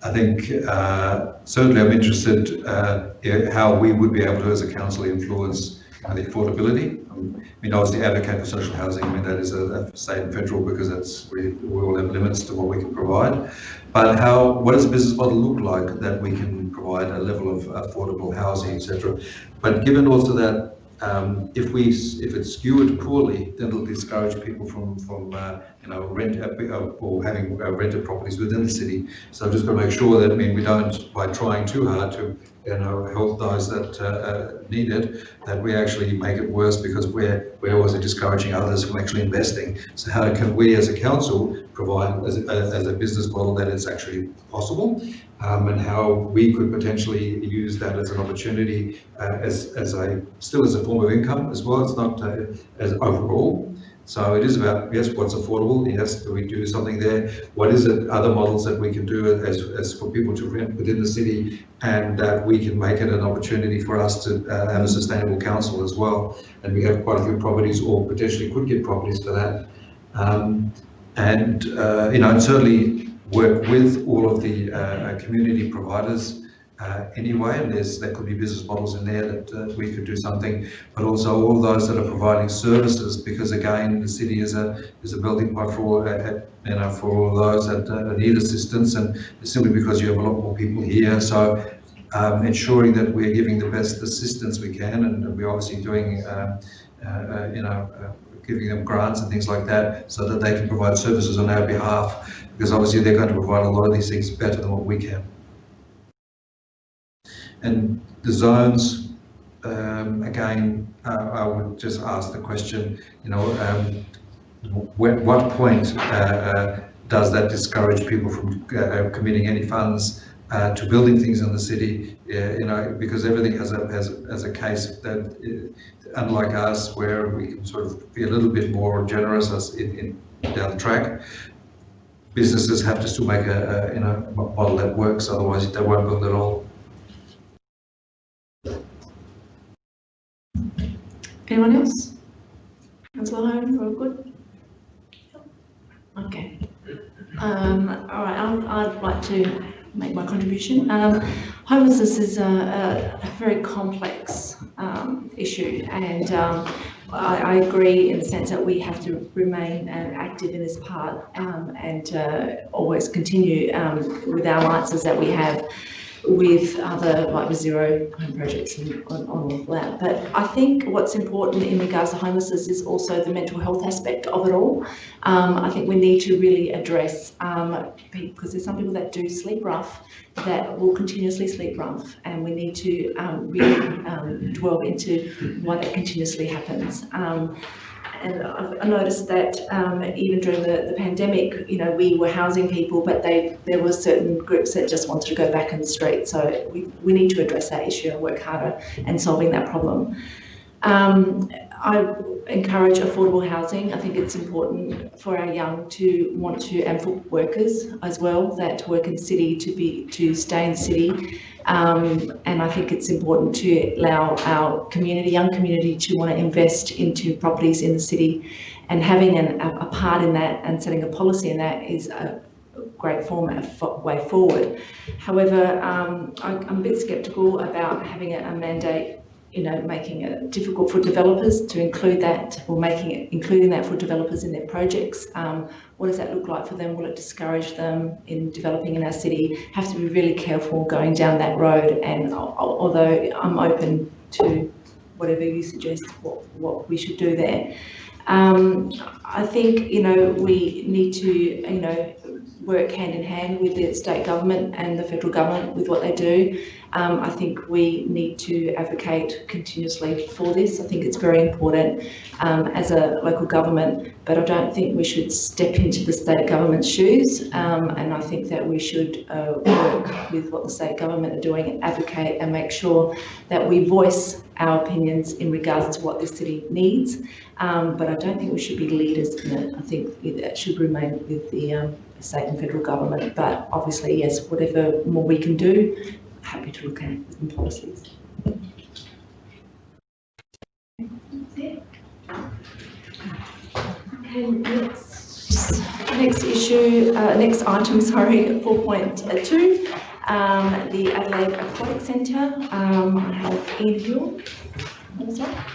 I think uh, certainly I'm interested uh, in how we would be able to, as a council, influence the affordability. Um, I mean, obviously advocate for social housing. I mean, that is a, a state and federal because that's we, we all have limits to what we can provide. But how, what does the business model look like that we can provide a level of affordable housing, etc. But given also that um, if we if it's skewed poorly, then it'll discourage people from from uh, you know rent uh, or having uh, rented properties within the city. So I've just got to make sure that I mean we don't by trying too hard to you know help those that uh, uh, need it, that we actually make it worse because we're we're discouraging others from actually investing. So how can we as a council provide as a, as a business model that is actually possible um, and how we could potentially use that as an opportunity uh, as, as a still as a form of income as well. It's not uh, as overall. So it is about, yes, what's affordable? Yes, do we do something there? What is it, other models that we can do as, as for people to rent within the city and that we can make it an opportunity for us to uh, have a sustainable council as well. And we have quite a few properties or potentially could get properties for that. Um, and, uh, you know, and certainly work with all of the uh, community providers uh, anyway, and there's there could be business models in there that uh, we could do something, but also all those that are providing services, because again, the city is a is a building pot for uh, you know for all those that uh, need assistance, and simply because you have a lot more people here, so. Um, ensuring that we're giving the best assistance we can, and we're obviously doing, uh, you know, giving them grants and things like that, so that they can provide services on our behalf, because obviously they're going to provide a lot of these things better than what we can. And the zones, um, again, uh, I would just ask the question, you know, um, what point uh, uh, does that discourage people from uh, committing any funds uh, to building things in the city? Uh, you know, because everything has a has, a- has a case that, uh, unlike us, where we can sort of be a little bit more generous as in, in down the track. Businesses have to still make a, a you know model that works, otherwise they won't build at all. Anyone else? Councillor Hone, we're good? Okay. Um, all right, I'd like to make my contribution. Um, homelessness is a, a, a very complex um, issue and um, I, I agree in the sense that we have to remain uh, active in this part um, and uh, always continue um, with our alliances that we have with other like zero home projects and on, on all of that. But I think what's important in regards to homelessness is also the mental health aspect of it all. Um, I think we need to really address um, because there's some people that do sleep rough that will continuously sleep rough, and we need to um, really um, dwell into why that continuously happens. And I've noticed that um, even during the, the pandemic, you know, we were housing people, but they there were certain groups that just wanted to go back in the street. So we, we need to address that issue and work harder in solving that problem. Um, I encourage affordable housing. I think it's important for our young to want to, and for workers as well, that work in city to be to stay in city. Um, and I think it's important to allow our community, young community, to want to invest into properties in the city, and having an, a, a part in that and setting a policy in that is a great format way forward. However, um, I, I'm a bit sceptical about having a, a mandate you know, making it difficult for developers to include that or making it, including that for developers in their projects. Um, what does that look like for them? Will it discourage them in developing in our city? Have to be really careful going down that road. And although I'm open to whatever you suggest, what, what we should do there. Um, I think, you know, we need to, you know, work hand in hand with the state government and the federal government with what they do. Um, I think we need to advocate continuously for this. I think it's very important um, as a local government, but I don't think we should step into the state government's shoes. Um, and I think that we should uh, work with what the state government are doing and advocate and make sure that we voice our opinions in regards to what the city needs. Um, but I don't think we should be leaders in it. I think that should remain with the um, state and federal government. But obviously, yes, whatever more we can do, happy to look at in policies. Okay, next, next issue, uh, next item, sorry, 4.2, um, the Adelaide Aquatic Centre. Um, I have Ian Hill. What's that?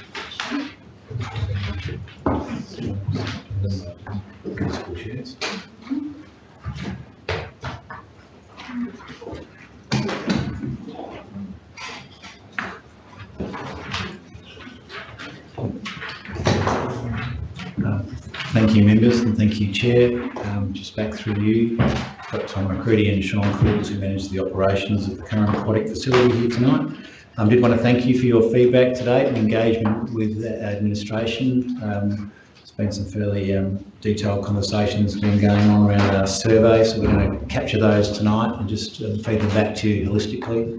Thank you, members, and thank you, Chair. Um, just back through you, got Tom McCready and Sean Coles, who manage the operations of the current aquatic facility here tonight. I um, did want to thank you for your feedback today and engagement with the administration. Um, been some fairly um, detailed conversations been going on around our survey, so we're going to capture those tonight and just uh, feed them back to you holistically.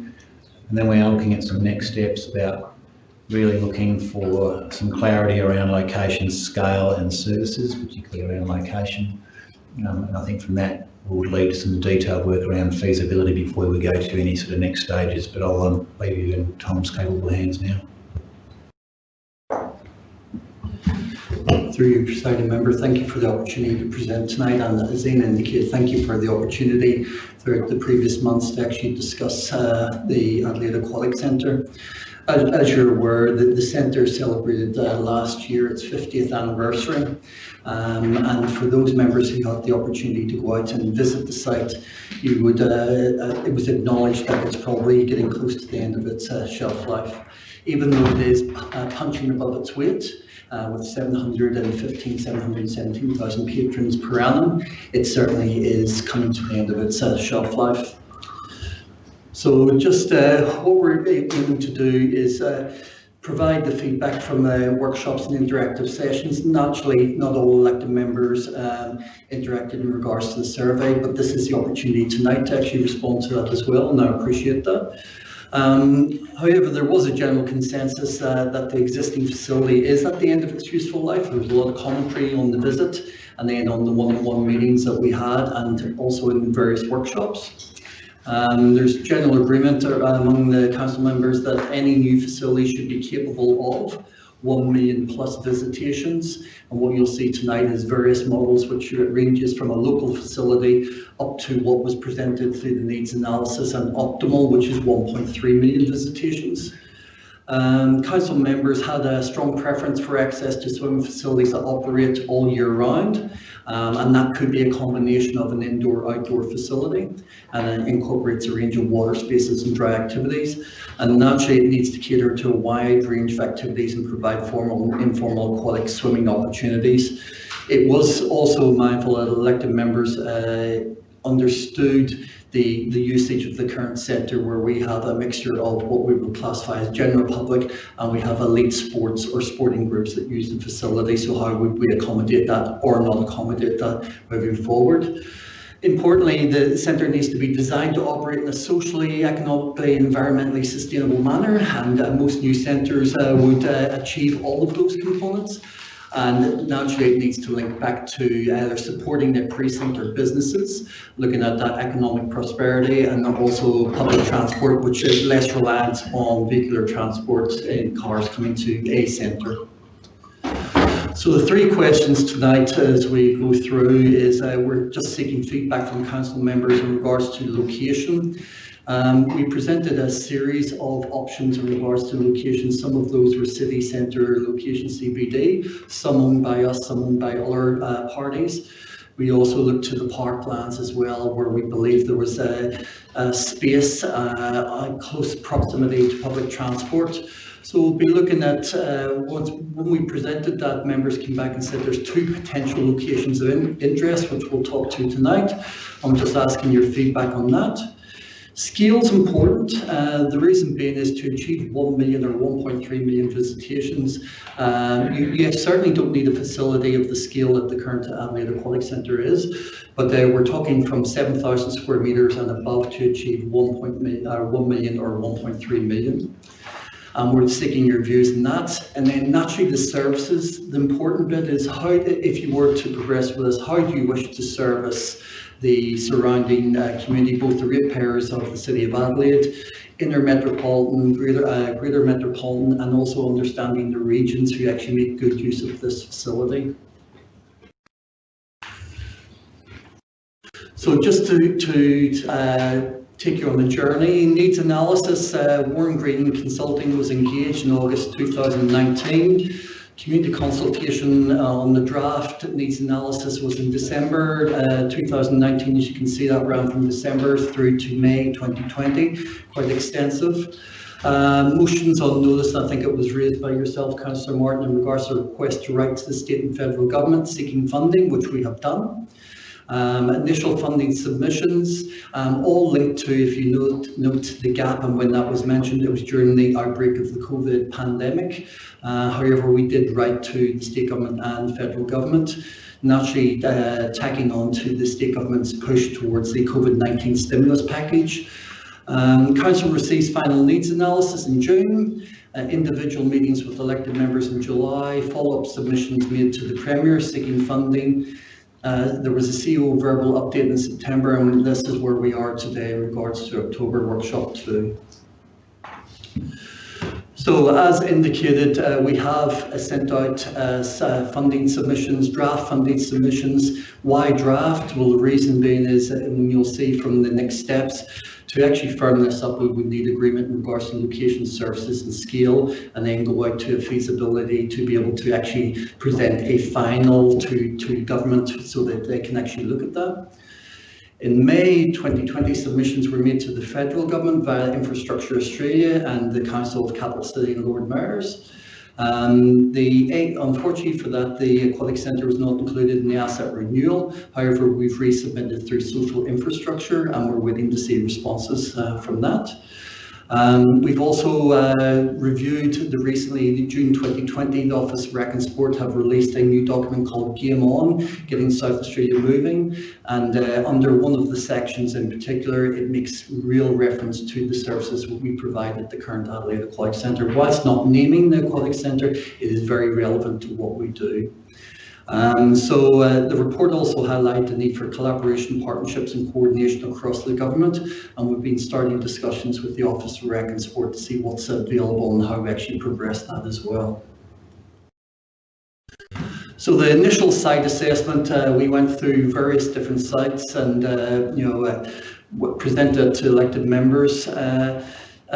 And then we are looking at some next steps about really looking for some clarity around location, scale and services, particularly around location. Um, and I think from that will lead to some detailed work around feasibility before we go to any sort of next stages. But I'll um, leave you in Tom's capable hands now. Through you, presiding member, thank you for the opportunity to present tonight. And as Ian indicated, thank you for the opportunity throughout the previous months to actually discuss uh, the Adelaide Aquatic Centre. As, as you're aware, the, the centre celebrated uh, last year its 50th anniversary. Um, and for those members who had the opportunity to go out and visit the site, you would uh, uh, it was acknowledged that it's probably getting close to the end of its uh, shelf life. Even though it is uh, punching above its weight, uh, with 715, 717,000 patrons per annum, it certainly is coming to the end of its uh, shelf life. So just uh, what we're aiming to do is uh, provide the feedback from the workshops and interactive sessions. Naturally, not all elected members um, interacted in regards to the survey, but this is the opportunity tonight to actually respond to that as well, and I appreciate that. Um, however, there was a general consensus uh, that the existing facility is at the end of its useful life. There was a lot of commentary on the visit and then on the one-on-one meetings that we had and also in various workshops. Um, there's general agreement uh, among the council members that any new facility should be capable of 1 million plus visitations. And what you'll see tonight is various models, which ranges from a local facility up to what was presented through the needs analysis and optimal, which is 1.3 million visitations. Um, council members had a strong preference for access to swimming facilities that operate all year round, um, and that could be a combination of an indoor-outdoor facility, and it incorporates a range of water spaces and dry activities. And naturally, it needs to cater to a wide range of activities and provide formal and informal aquatic swimming opportunities. It was also mindful that elected members uh, understood the, the usage of the current centre where we have a mixture of what we would classify as general public and we have elite sports or sporting groups that use the facility. So how would we accommodate that or not accommodate that moving forward? Importantly, the centre needs to be designed to operate in a socially, economically, environmentally sustainable manner and uh, most new centres uh, would uh, achieve all of those components and naturally it needs to link back to either supporting their precinct or businesses, looking at that economic prosperity and also public transport, which is less reliant on vehicular transport in cars coming to a centre. So the three questions tonight as we go through is uh, we're just seeking feedback from council members in regards to location. Um, we presented a series of options in regards to locations. Some of those were city centre location CBD, some owned by us, some owned by other uh, parties. We also looked to the parklands as well, where we believe there was a, a space, uh, close proximity to public transport. So we'll be looking at, uh, once when we presented that, members came back and said there's two potential locations of in interest, which we'll talk to tonight. I'm just asking your feedback on that. Scale is important. Uh, the reason being is to achieve 1 million or 1.3 million visitations, um, you, you, certainly don't need a facility of the scale that the current Adelaide Aquatic Centre is, but uh, we're talking from 7,000 square metres and above to achieve 1, uh, 1 million or 1.3 million. Um, we're seeking your views on that. And then naturally the services, the important bit is how, if you were to progress with us, how do you wish to service the surrounding uh, community, both the ratepayers of the City of Adelaide, inner metropolitan, greater, uh, greater metropolitan, and also understanding the regions who actually make good use of this facility. So just to, to uh, take you on the journey, needs analysis, uh, Warren Green Consulting was engaged in August 2019 community consultation uh, on the draft needs analysis was in December uh, 2019. As you can see, that ran from December through to May 2020, quite extensive. Uh, motions on notice, I think it was raised by yourself, Councillor Martin, in regards to a request to write to the state and federal government seeking funding, which we have done. Um, initial funding submissions, um, all linked to, if you note, note the gap and when that was mentioned, it was during the outbreak of the COVID pandemic. Uh, however, we did write to the state government and federal government, naturally uh, tagging on to the state government's push towards the COVID-19 stimulus package. Um, Council receives final needs analysis in June, uh, individual meetings with elected members in July, follow-up submissions made to the Premier seeking funding, uh, there was a CEO verbal update in September, and this is where we are today in regards to October workshop two. So as indicated, uh, we have uh, sent out uh, uh, funding submissions, draft funding submissions. Why draft? Well, the reason being is, and you'll see from the next steps, to actually firm this up, we would need agreement in regards to location, services and scale, and then go out to a feasibility to be able to actually present a final to, to government so that they can actually look at that. In May 2020, submissions were made to the federal government via Infrastructure Australia and the Council of Capital City and Lord Mayors. Um, the unfortunately for that, the aquatic centre was not included in the asset renewal. However, we've resubmitted through social infrastructure and we're waiting to see responses uh, from that. Um, we've also uh, reviewed the recently, the June 2020, the Office of Rec and Sport have released a new document called Game On, Getting South Australia Moving. And uh, under one of the sections in particular, it makes real reference to the services we provide at the current Adelaide Aquatic Centre. Whilst not naming the Aquatic Centre, it is very relevant to what we do. Um, so uh, the report also highlighted the need for collaboration, partnerships and coordination across the government and we've been starting discussions with the Office of Rec and Sport to see what's available and how we actually progress that as well. So the initial site assessment, uh, we went through various different sites and uh, you know uh, presented to elected members. Uh,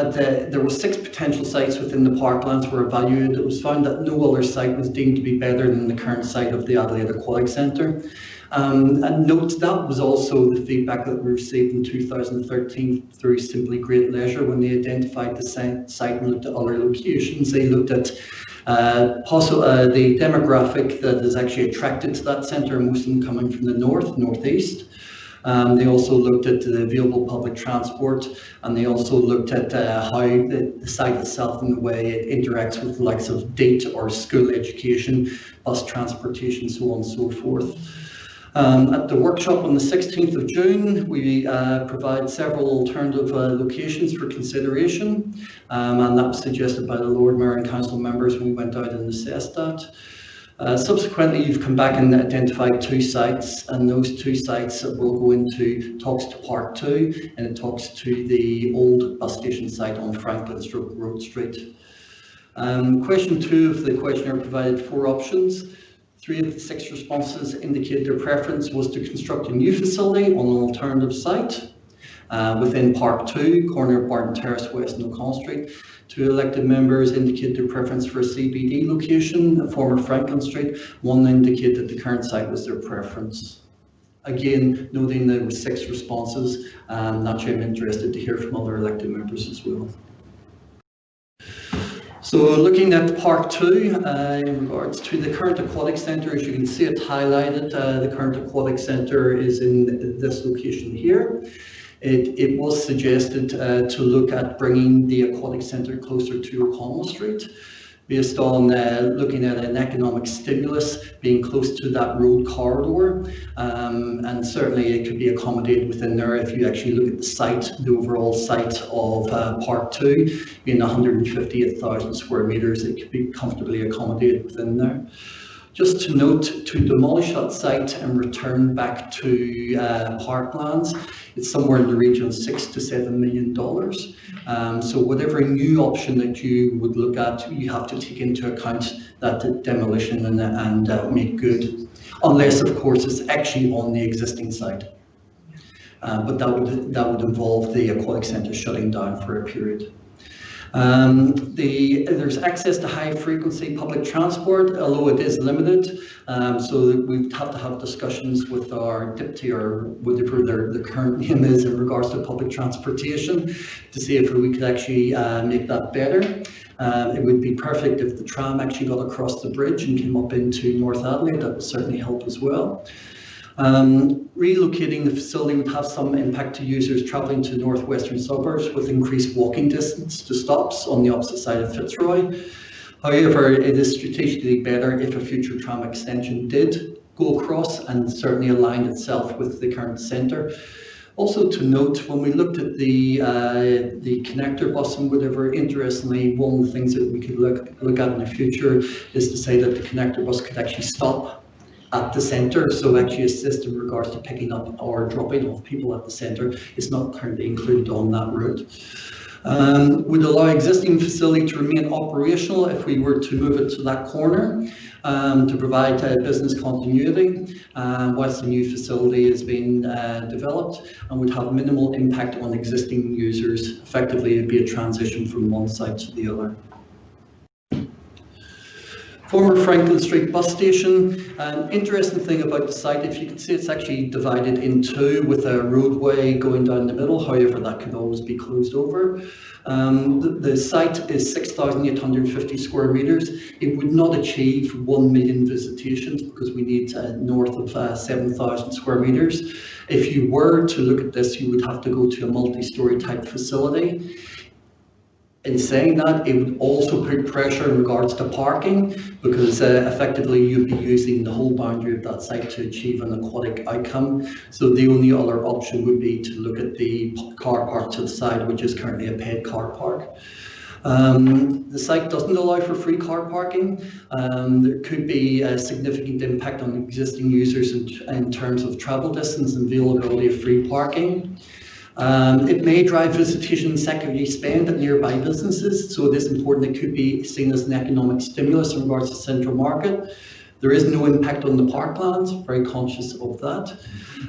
the, there were six potential sites within the parklands were evaluated. It was found that no other site was deemed to be better than the current site of the Adelaide Aquatic Centre. Um, and note that was also the feedback that we received in 2013 through Simply Great Leisure when they identified the site and looked at other locations. They looked at uh, uh, the demographic that is actually attracted to that centre, most of them coming from the north, northeast. Um, they also looked at the available public transport and they also looked at uh, how the, the, site itself and the way it interacts with the likes of DATE or school education, bus transportation, so on and so forth. Um, at the workshop on the 16th of June, we uh, provide several alternative uh, locations for consideration, um, and that was suggested by the Lord Mayor and Council members when we went out and assessed that. Uh, subsequently, you've come back and identified two sites, and those two sites will go into talks to part two, and it talks to the old bus station site on Franklin Road Street. Um, question two of the questionnaire provided four options. Three of the six responses indicated their preference was to construct a new facility on an alternative site uh, within Park 2, corner of Barton Terrace West and O'Connell Street. Two elected members indicated their preference for a CBD location, a former Franklin Street. One indicated that the current site was their preference. Again, noting there were six responses, um, naturally I'm interested to hear from other elected members as well. So looking at Park 2, uh, in regards to the current aquatic centre, as you can see it highlighted, uh, the current aquatic centre is in this location here it, it was suggested uh, to look at bringing the aquatic centre closer to O'Connell Street based on uh, looking at an economic stimulus being close to that road corridor um, and certainly it could be accommodated within there if you actually look at the site, the overall site of uh, Park 2 being 158,000 square metres, it could be comfortably accommodated within there. Just to note, to demolish that site and return back to uh, parklands, it's somewhere in the region of six to seven million dollars. Um, so whatever new option that you would look at, you have to take into account that demolition and, and uh, make good, unless of course it's actually on the existing site. Uh, but that would that would involve the aquatic centre shutting down for a period. Um, the, there's access to high frequency public transport, although it is limited. Um, so we have to have discussions with our DPTI or whatever their, the current name is in regards to public transportation to see if we could actually uh, make that better. Uh, it would be perfect if the tram actually got across the bridge and came up into North Adelaide. That would certainly help as well. Um, relocating the facility would have some impact to users travelling to northwestern suburbs with increased walking distance to stops on the opposite side of Fitzroy. However, it is strategically better if a future tram extension did go across and certainly aligned itself with the current centre. Also to note, when we looked at the uh, the connector bus and whatever, interestingly, one of the things that we could look, look at in the future is to say that the connector bus could actually stop at the centre. So actually a system in regards to picking up or dropping off people at the centre is not currently included on that route. Um, would allow existing facility to remain operational if we were to move it to that corner um, to provide uh, business continuity uh, whilst the new facility is being uh, developed and would have minimal impact on existing users. Effectively, it'd be a transition from one site to the other. Former Franklin Street bus station. An interesting thing about the site, if you can see it's actually divided in two with a roadway going down the middle, however that could always be closed over. Um, the, the, site is 6,850 square metres. It would not achieve 1 million visitations because we need uh, north of uh, 7,000 square metres. If you were to look at this, you would have to go to a multi-storey type facility In saying that, it would also put pressure in regards to parking because uh, effectively you'd be using the whole boundary of that site to achieve an aquatic outcome. So the only other option would be to look at the car park to the side, which is currently a paid car park. Um, the site doesn't allow for free car parking. Um, there could be a significant impact on existing users in, in terms of travel distance and availability of free parking. Um, it may drive visitation and secondary spend at nearby businesses, so it is important it could be seen as an economic stimulus in regards to central market. There is no impact on the parklands, very conscious of that.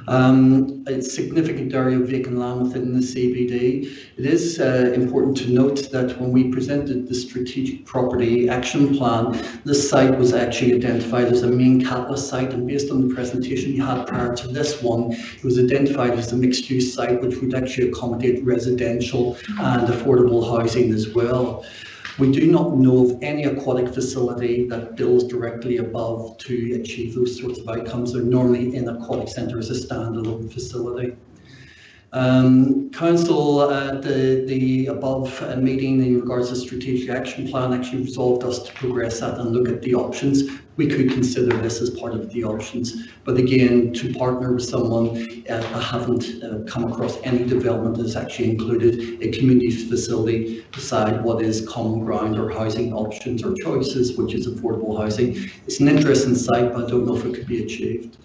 Um, it's significant area of vacant land within the CBD. It is uh, important to note that when we presented the strategic property action plan, this site was actually identified as a main catalyst site and based on the presentation you had prior to this one, it was identified as a mixed use site which would actually accommodate residential and affordable housing as well. We do not know of any aquatic facility that builds directly above to achieve those sorts of outcomes. They're normally in aquatic centre as a standalone facility. Um, council at the, the above uh, meeting in regards to strategic action plan actually resolved us to progress that and look at the options. We could consider this as part of the options, but again, to partner with someone, uh, I haven't uh, come across any development that's actually included a community facility beside what is common ground or housing options or choices, which is affordable housing. It's an interesting site, but I don't know if it could be achieved.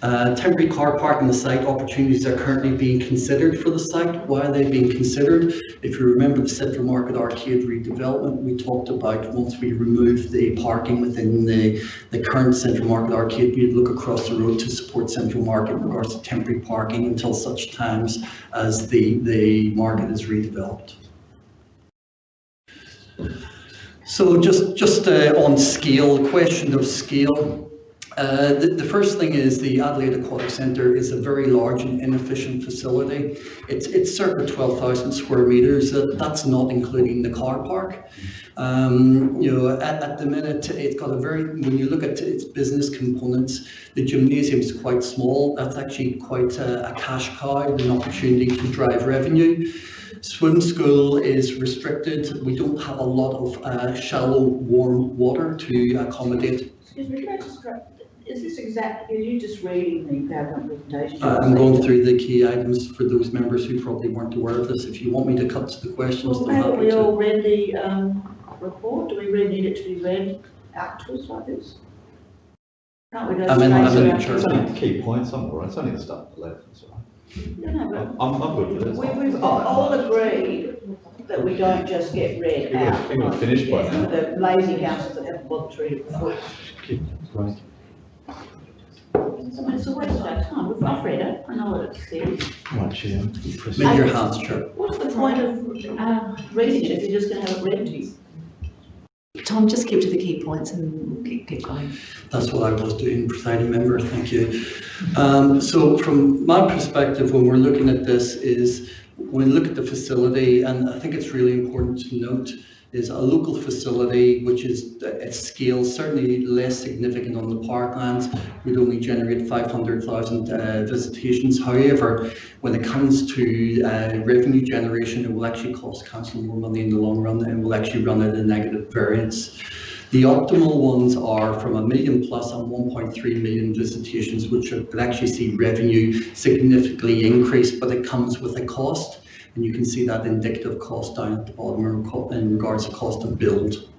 Uh, temporary car park on the site opportunities are currently being considered for the site. Why are they being considered? If you remember the Central Market Arcade redevelopment, we talked about once we remove the parking within the, the current Central Market Arcade, we'd look across the road to support Central Market in regards to temporary parking until such times as the, the market is redeveloped. So just, just uh, on scale, question of scale, uh, the, the first thing is the Adelaide Aquatic Centre is a very large and inefficient facility. It's, it's circa 12,000 square metres. Uh, that's not including the car park. Um, you know, at, at the minute, it's got a very, when you look at its business components, the gymnasium is quite small. That's actually quite a, a cash cow, an opportunity to drive revenue. Swim school is restricted. We don't have a lot of uh, shallow, warm water to accommodate Excuse me, can I just is this exact, are you just reading the PowerPoint presentation? Uh, I'm going through the key items for those members who probably weren't aware of this. If you want me to cut to the questions, Well, I'm haven't happy we to. all read the, um, report? Do we really need it to be read out to us like this? Can't we go I'm in- I'm in to the. It's only the key points, I'm all right, it's only the stuff at the left, that's all No, no, right. I'm, I'm good with this. we, we've all all agreed that we don't just get read It would've- out. it would've finished by now. The lazy councils that haven't bothered to read it before. Right. So it's a waste of our time. We've- I've read it, I know what it says. Right, Chair. Make your hands chirp. What's the point of, uh, reading it if you're just gonna have it read to you? Tom, just keep to the key points and we'll keep, keep going. That's what I was doing, presiding member, thank you. Um, so from my perspective, when we're looking at this is, when we look at the facility, and I think it's really important to note, is a local facility which is at scale certainly less significant on the parklands, would only generate 500,000 uh, visitations. However, when it comes to uh, revenue generation, it will actually cost council more money in the long run and will actually run at a negative variance. The optimal ones are from a million plus and 1.3 million visitations, which could actually see revenue significantly increase, but it comes with a cost. And you can see that indicative cost down at the bottom in regards to cost of build.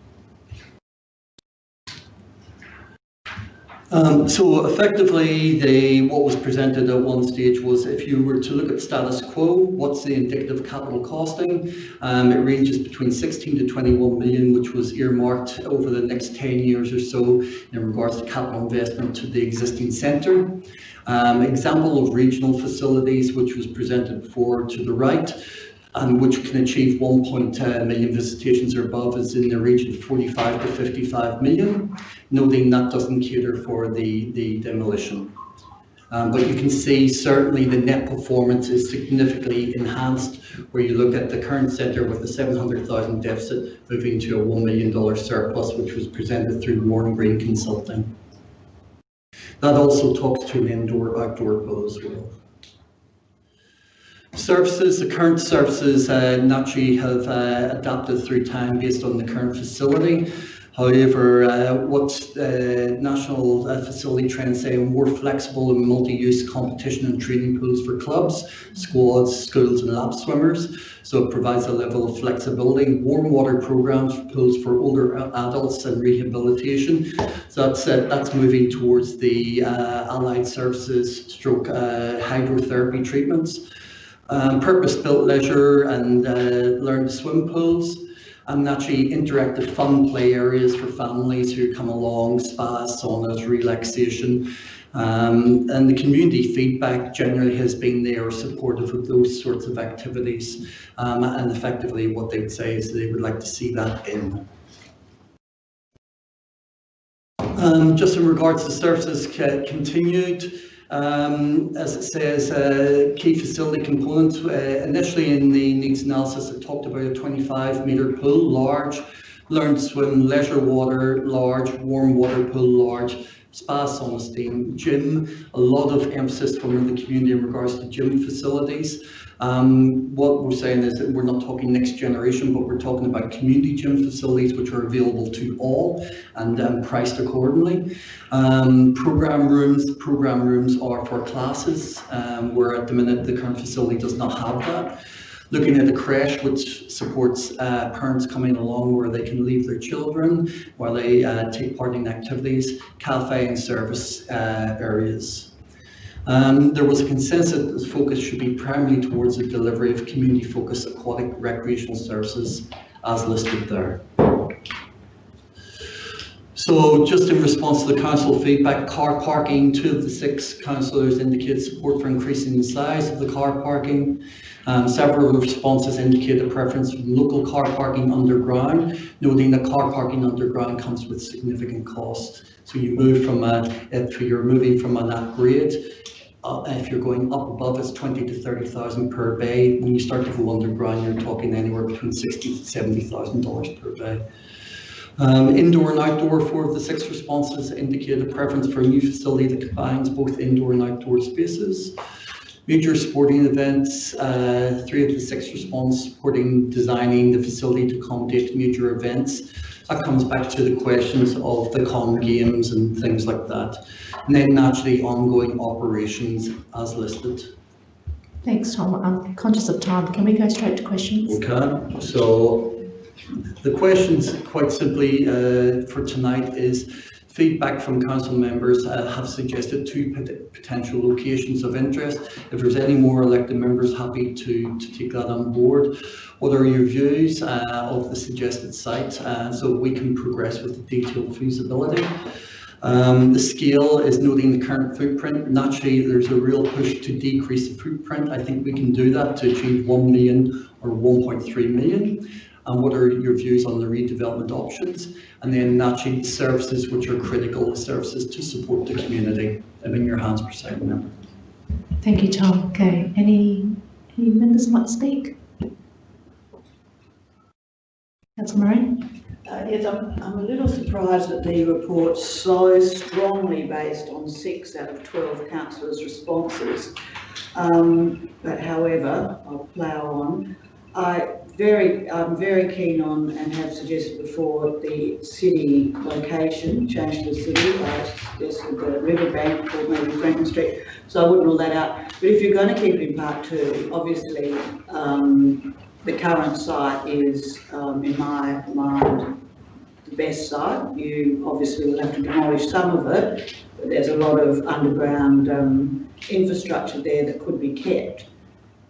Um, so effectively, the, what was presented at one stage was if you were to look at status quo, what's the indicative capital costing? Um, it ranges between 16 to 21 million, which was earmarked over the next 10 years or so in regards to capital investment to the existing centre. Um, example of regional facilities, which was presented before to the right, and which can achieve 1.2 million visitations or above is in the region of 45 to 55 million, noting that doesn't cater for the, the demolition. Um, but you can see certainly the net performance is significantly enhanced where you look at the current centre with a 700,000 deficit moving to a $1 million surplus, which was presented through Warren Green Consulting. That also talks to an indoor outdoor pool as well. Services, the current services uh, naturally have uh, adapted through time based on the current facility. However, uh, what uh, national uh, facility trends say more flexible and multi-use competition and training pools for clubs, squads, schools and lap swimmers. So it provides a level of flexibility, warm water programs, pools for older adults and rehabilitation. So that's, uh, that's moving towards the uh, allied services stroke uh, hydrotherapy treatments. Um, purpose-built leisure and learn to swim pools and naturally interactive fun play areas for families who come along, spas, saunas, relaxation. Um, and the community feedback generally has been there supportive of those sorts of activities. Um, and effectively what they would say is they would like to see that in. Um, just in regards to services continued, um, as it says, uh, key facility components. Uh, initially in the needs analysis, it talked about a 25 metre pool, large, learn to swim, leisure water, large, warm water pool, large, spa, sauna, steam, gym. A lot of emphasis from the community in regards to gym facilities. Um, what we're saying is that we're not talking next generation, but we're talking about community gym facilities which are available to all and um, priced accordingly. Um, program rooms, program rooms are for classes, um, where at the minute the current facility does not have that looking at the creche, which supports uh, parents coming along where they can leave their children while they uh, take part in activities, cafe and service uh, areas. Um, there was a consensus that the focus should be primarily towards the delivery of community-focused aquatic recreational services as listed there. So just in response to the council feedback, car parking, two of the six councillors indicated support for increasing the size of the car parking. Um, several responses indicate a preference for local car parking underground, noting that car parking underground comes with significant cost. So you move from a, if you're moving from an upgrade uh, if you're going up above, it's 20 to 30,000 per bay. When you start to go underground, you're talking anywhere between 60 to 70,000 dollars per bay. Um, indoor and outdoor, four of the six responses indicate a preference for a new facility that combines both indoor and outdoor spaces. Major sporting events, uh, three of the six response supporting designing the facility to accommodate major events. That comes back to the questions of the com games and things like that. And then naturally ongoing operations as listed. Thanks, Tom. I'm conscious of time. Can we go straight to questions? We can. So the questions quite simply uh, for tonight is feedback from council members uh, have suggested two pot potential locations of interest. If there's any more elected members, happy to, to take that on board. What are your views uh, of the suggested site uh, so we can progress with the detailed feasibility? Um, the scale is noting the current footprint. Naturally, there's a real push to decrease the footprint. I think we can do that to achieve 1 million or 1.3 million. And what are your views on the redevelopment options? And then naturally, services which are critical services to support the community. I'm in your hands, President Member. Thank you, Tom. Okay, any, any members want to speak? Councillor Moran? Uh, yes, I'm, I'm a little surprised that the report's so strongly based on six out of 12 councillors' responses. Um, but however, I'll plough on. I very, I'm very keen on and have suggested before the city location, change to the city. I suggested the riverbank or maybe Franklin Street, so I wouldn't rule that out. But if you're going to keep it in Park 2, obviously um, the current site is, um, in my mind, the best site. You obviously will have to demolish some of it, but there's a lot of underground um, infrastructure there that could be kept.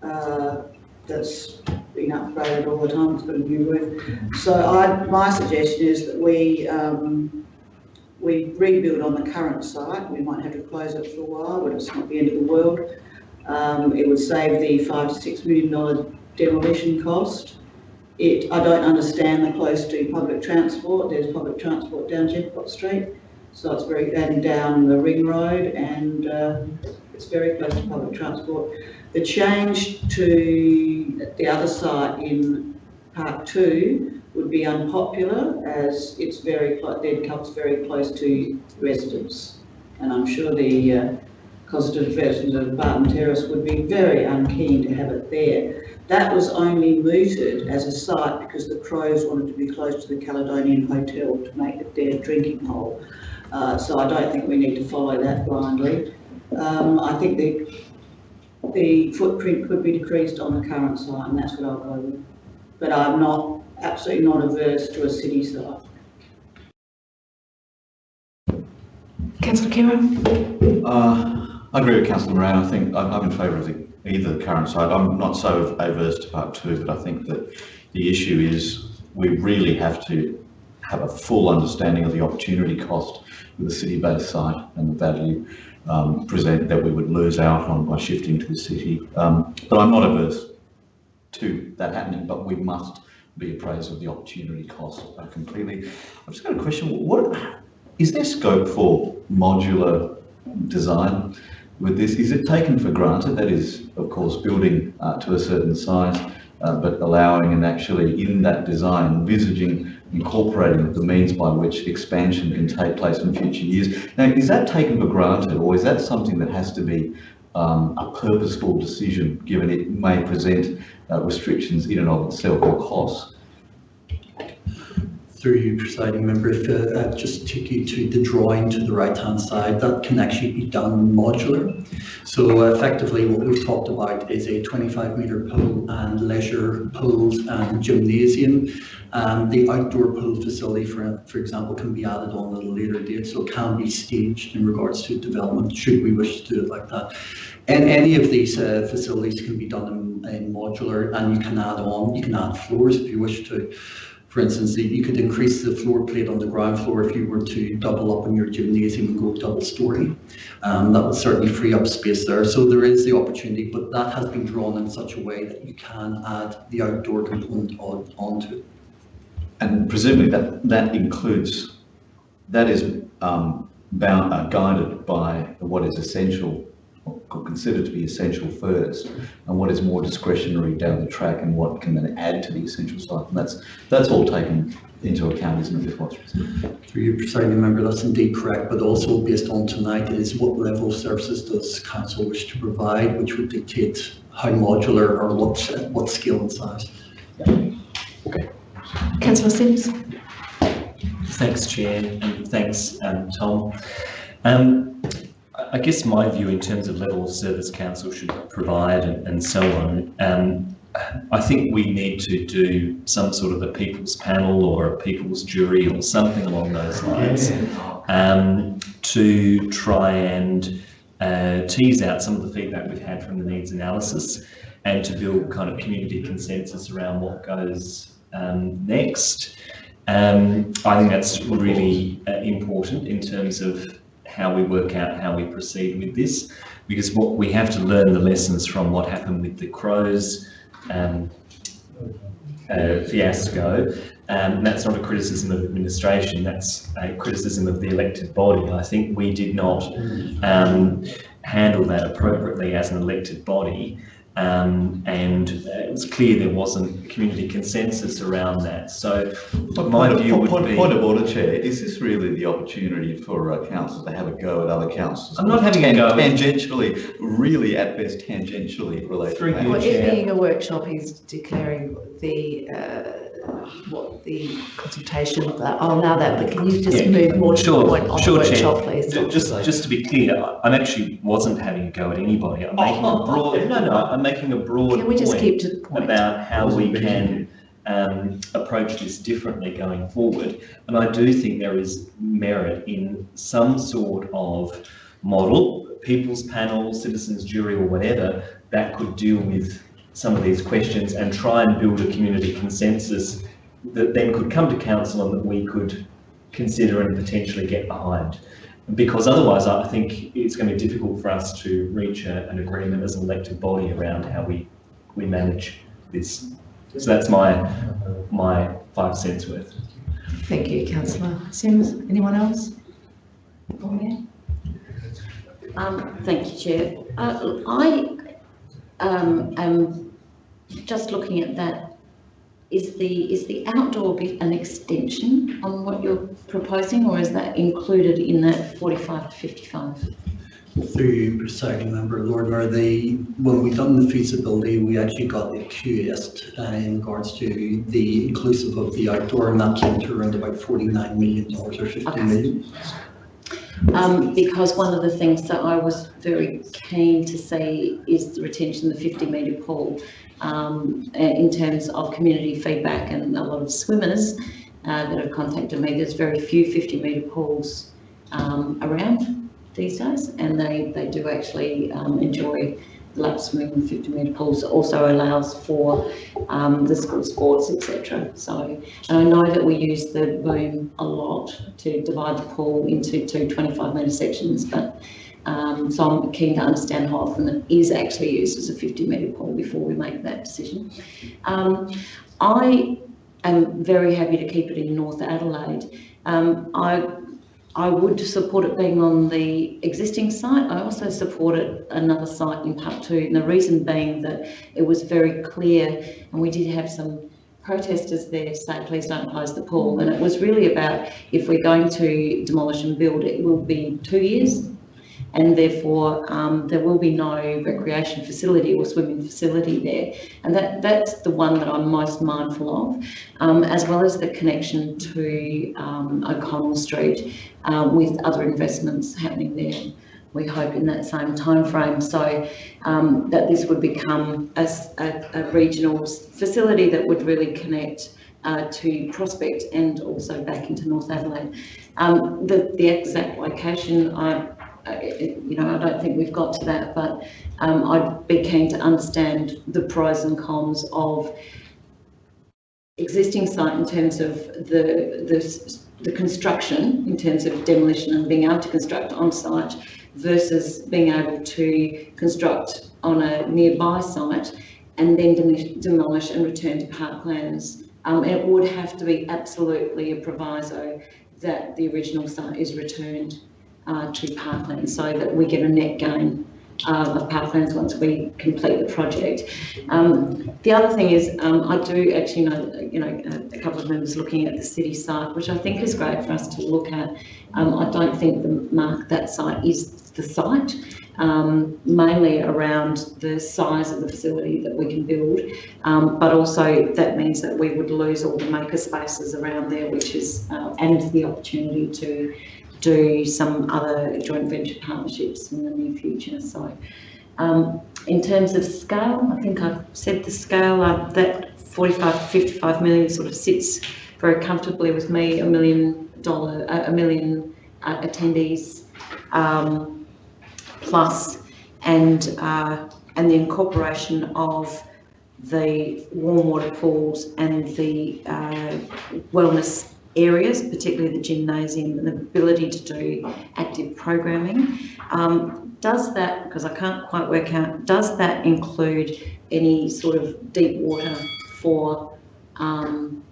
Uh, that's been upgraded all the time, it's got a new roof. So I, my suggestion is that we um, we rebuild on the current site. We might have to close it for a while, but it's not the end of the world. Um, it would save the five to six million dollar demolition cost. It, I don't understand the close to public transport. There's public transport down Jeffcott Street. So it's very, and down the ring road and uh, it's very close to public transport. The change to the other site in Park 2 would be unpopular as it's very, then comes very close to residents. And I'm sure the uh, Conservative Veterans of Barton Terrace would be very unkeen to have it there. That was only mooted as a site because the Crows wanted to be close to the Caledonian Hotel to make it their drinking hole. Uh, so I don't think we need to follow that blindly. Um, I think the, the footprint could be decreased on the current site and that's what I'll go with. But I'm not, absolutely not averse to a city site. Councillor Khera? Uh, I agree with councillor Moran. I think I'm, I'm in favour of the, either the current site. I'm not so averse to part two, but I think that the issue is we really have to have a full understanding of the opportunity cost with the city-based site and the value um, present that we would lose out on by shifting to the city. Um, but I'm not averse to that happening, but we must be appraised of the opportunity cost uh, completely. I've just got a question. What is there scope for modular design with this? Is it taken for granted? That is, of course, building uh, to a certain size, uh, but allowing and actually in that design envisaging incorporating the means by which expansion can take place in future years. Now, is that taken for granted or is that something that has to be um, a purposeful decision given it may present uh, restrictions in and of itself or costs? Through you, presiding member, if uh, I just take you to the drawing to the right-hand side, that can actually be done modular. So uh, effectively what we've talked about is a 25 metre pool and leisure pools and gymnasium. Um, the outdoor pool facility, for, for example, can be added on at a later date, so it can be staged in regards to development, should we wish to do it like that. And any of these uh, facilities can be done in, in modular and you can add on, you can add floors if you wish to. For instance, you could increase the floor plate on the ground floor if you were to double up in your gymnasium and go double story. Um, that would certainly free up space there. So there is the opportunity, but that has been drawn in such a way that you can add the outdoor component on, onto it. And presumably that, that includes, that is um, bound, uh, guided by what is essential or considered to be essential first and what is more discretionary down the track and what can then add to the essential side. And that's, that's all taken into account, isn't it, Before Through you, presiding member, that's indeed correct, but also based on tonight is what level of services does council wish to provide, which would dictate how modular or what, what scale and size. Okay. Councillor Simms? Thanks, Chair, and thanks, um, Tom. Um, I guess my view in terms of level of service council should provide and, and so on, um, I think we need to do some sort of a people's panel or a people's jury or something along those lines um, to try and uh, tease out some of the feedback we've had from the needs analysis and to build kind of community consensus around what goes um, next. Um, I think that's really uh, important in terms of how we work out how we proceed with this, because what we have to learn the lessons from what happened with the Crows um, uh, fiasco. Um, that's not a criticism of administration, that's a criticism of the elected body. I think we did not um, handle that appropriately as an elected body. Um, and it was clear there wasn't community consensus around that. So my point view of, would point, be... Point of order, Chair, is this really the opportunity for uh, councils to have a go at other councils? I'm not having a go. Tangentially, really at best tangentially related. Through matters. you, Well, Chair. it being a workshop, he's declaring the, uh, what the consultation, I'll allow that, but can you just Yeah, move more to the Sure, point on the sure, workshop, Chair. please? Ju- Just, just to be clear, I- I'm actually wasn't having a go at anybody. I'm making a broad, no, no, I'm making a broad Can we just point keep to the point? about how we can um, approach this differently going forward. And I do think there is merit in some sort of model, people's panel, citizens jury or whatever, that could deal with some of these questions and try and build a community consensus that then could come to council and that we could consider and potentially get behind. Because otherwise, I think it's going to be difficult for us to reach a, an agreement as an elected body around how we, we manage this. So that's my, my five cents worth. Thank you, councillor Simms. Anyone else? Um, thank you, Chair. Uh, I um, am just looking at that. Is the is the outdoor bit an extension on what you're proposing, or is that included in that 45 to 55? Through you, presiding member, Lord Mayor, the, when we done the feasibility, we actually got the QS uh, in regards to the inclusive of the outdoor, and that came to around about forty-nine million dollars or fifty Okay. million. Um, because one of the things that I was very keen to see is the retention of the fifty metre pool. Um, in terms of community feedback and a lot of swimmers, uh, that have contacted me, there's very few fifty metre pools, um, around these days. And they, they do actually, um, enjoy lap swimming and fifty metre pools. It Also allows for, um, the school sports, etc. So, and I know that we use the boom a lot to divide the pool into two 25 metre sections, but um, so I'm keen to understand how often it is actually used as a 50 metre pool before we make that decision. Um, I am very happy to keep it in North Adelaide. Um, I I would support it being on the existing site. I also supported another site in Park 2, and the reason being that it was very clear, and we did have some protesters there say, please don't close the pool. And it was really about if we're going to demolish and build, it will be two years. And therefore, um, there will be no recreation facility or swimming facility there. And that, that's the one that I'm most mindful of, um, as well as the connection to um, O'Connell Street uh, with other investments happening there. We hope in that same timeframe. So um, that this would become a a regional facility that would really connect uh, to Prospect and also back into North Adelaide. Um, the, the exact location, I, you know, I don't think we've got to that, but um, I'd be keen to understand the pros and cons of existing site in terms of the, the, the construction, in terms of demolition and being able to construct on site versus being able to construct on a nearby site and then demolish, demolish and return to parklands. Um, it would have to be absolutely a proviso that the original site is returned uh, to parklands so that we get a net gain uh, of parklands once we complete the project. Um, the other thing is, um, I do actually know, you know, a, couple of members looking at the city site, which I think is great for us to look at. Um, I don't think the mark that site is the site, um, mainly around the size of the facility that we can build. Um, but also that means that we would lose all the maker spaces around there, which is, uh, and the opportunity to do some other joint venture partnerships in the near future. So, um, in terms of scale, I think I've said the scale, uh, that 45 to 55 million sort of sits very comfortably with me, a million dollar, a, million uh, attendees, um, plus, and, uh, and the incorporation of the warm water pools and the uh, wellness areas, particularly the gymnasium, and the ability to do active programming. Um, does that, because I can't quite work out, does that include any sort of deep water for um,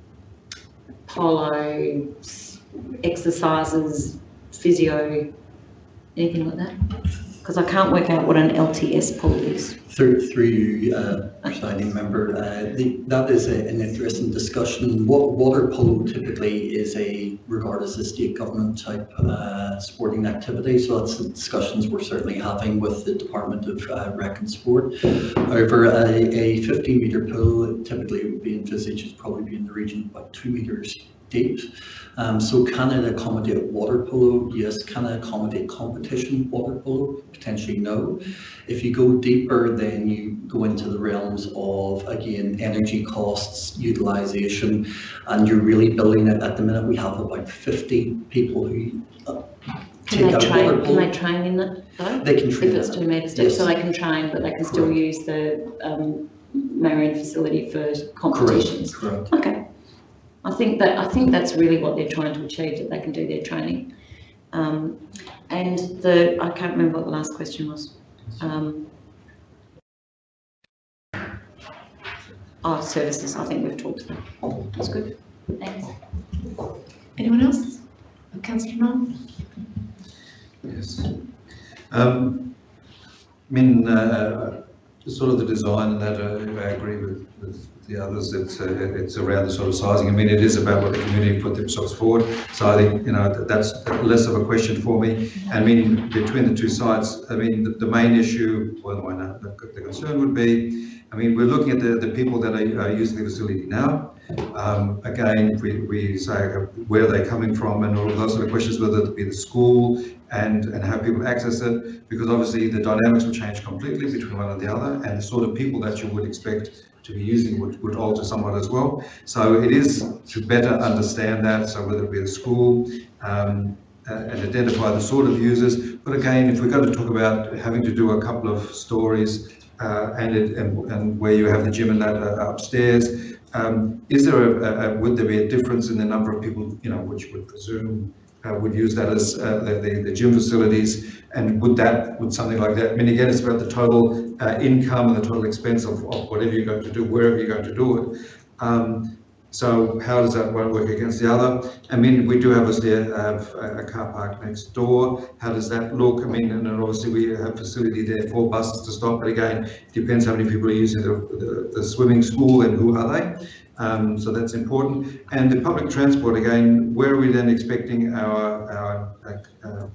polo, exercises, physio, anything like that? Because I can't work out what an LTS pool is. Through, through uh, presiding member, uh, the, that is a- an interesting discussion. What water polo typically is a, regarded as a state government type, uh, sporting activity. So that's the discussions we're certainly having with the Department of uh, Rec and Sport. However, a, a fifty metre pool typically would be envisaged as probably be in the region of about two metres deep. Um, so can it accommodate water polo? Yes. Can it accommodate competition water polo? Potentially no. If you go deeper, then you go into the realms of, again, energy costs, utilisation, and you're really building it. At the minute, we have about 50 people who uh, Can take they train, water can they train in it though? They can train If it's in it. two metres deep, so Yes. they can train, but they can still Correct. use the um, Marion facility for competitions? Correct. Okay. I think that, I think that's really what they're trying to achieve, that they can do their training. Um, and the, I can't remember what the last question was. Um, oh, services, I think we've talked about. That's good. Thanks. Anyone else? Councillor Nunn? Yes. Um, I mean, uh, sort of the design and that, uh, I agree with, with the others, it's, uh, it's around the sort of sizing. I mean, it is about what the community put themselves forward. So I think, you know, that- that's less of a question for me. I mean, between the two sites, I mean, the, the main issue, well, why not, the, the concern would be, I mean, we're looking at the, the people that are, are using the facility now. Um, again, we, we say, uh, where are they coming from and all of those sort of questions, whether it be the school and, and how people access it, because obviously the dynamics will change completely between one and the other, and the sort of people that you would expect to be using would, would alter somewhat as well. So it is to better understand that, so whether it be the school, um, uh, and identify the sort of users. But again, if we're going to talk about having to do a couple of stories uh, and, it, and, and where you have the gym and that uh, upstairs, um, is there a, a, would there be a difference in the number of people, you know, which would presume would use that as uh, the, the, the, gym facilities and would that, would something like that, I mean, again, it's about the total uh, income and the total expense of, of, whatever you're going to do, wherever you're going to do it. Um, so how does that one work against the other? I mean, we do obviously have a, a car park next door. How does that look? I mean, and obviously we have facility there for buses to stop, but again, it depends how many people are using the, the, the swimming school and who are they. Um, so that's important. And the public transport, again, where are we then expecting our, our uh,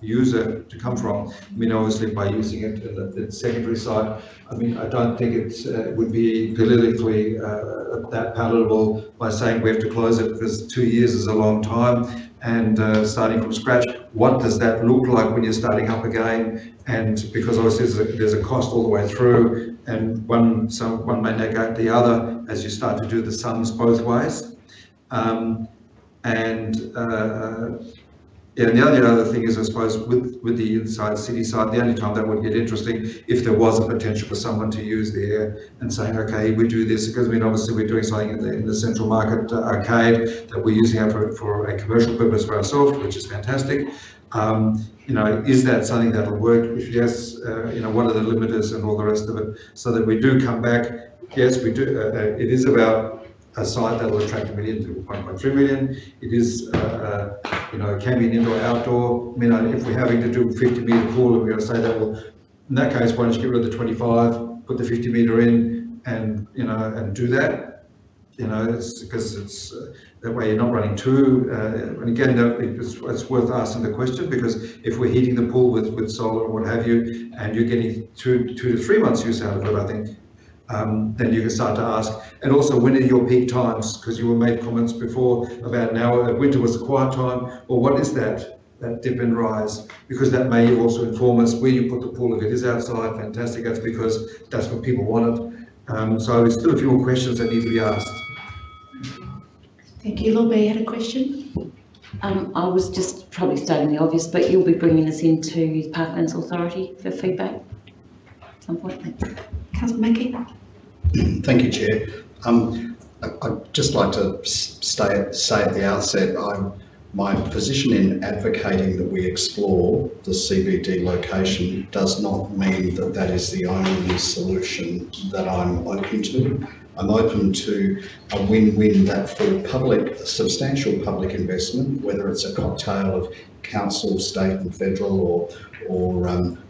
user to come from. I mean, obviously by using it in the, the secondary side, I mean, I don't think it uh, would be politically uh, that palatable by saying we have to close it because two years is a long time and uh, starting from scratch. What does that look like when you're starting up again? And because obviously there's a, there's a cost all the way through and one, so one may negate the other as you start to do the sums both ways. Um, and uh, and the only other thing is, I suppose, with, with the inside city side, the only time that would get interesting if there was a potential for someone to use there and saying, okay, we do this, because I mean, obviously we're doing something in the, in the central market uh, arcade that we're using for, for a commercial purpose for ourselves, which is fantastic. Um, you know, is that something that'll work? If yes, uh, you know, what are the limiters and all the rest of it, so that we do come back. Yes, we do. Uh, uh it is about a site that will attract a million to 1.3 million. It is, uh, uh, you know, can be an indoor, outdoor. I mean, if we're having to do 50 metre pool, we're going to say that, well, in that case, why don't you get rid of the 25, put the 50 metre in, and you know, and do that. You know, it's because it's uh, that way you're not running two. Uh, and again, it's, it's, worth asking the question because if we're heating the pool with, with solar or what have you, and you're getting two two to three months use out of it, I think um, then you can start to ask. And also, when are your peak times? Because you were made comments before about now winter was a quiet time, or what is that, that dip and rise? Because that may also inform us where you put the pool. If it is outside, fantastic, that's because that's what people wanted. Um, so there's still a few more questions that need to be asked. Thank you. Lord Mayor had a question. Um, I was just probably stating the obvious, but you'll be bringing this into the Parklands Authority for feedback at some point. Councillor Mackie. Thank you, Chair. Um, I, would just like to stay, say at the outset, I'm, my position in advocating that we explore the CBD location does not mean that that is the only solution that I'm open to. I'm open to a win-win that for public, substantial public investment, whether it's a cocktail of council, state and federal or, or um,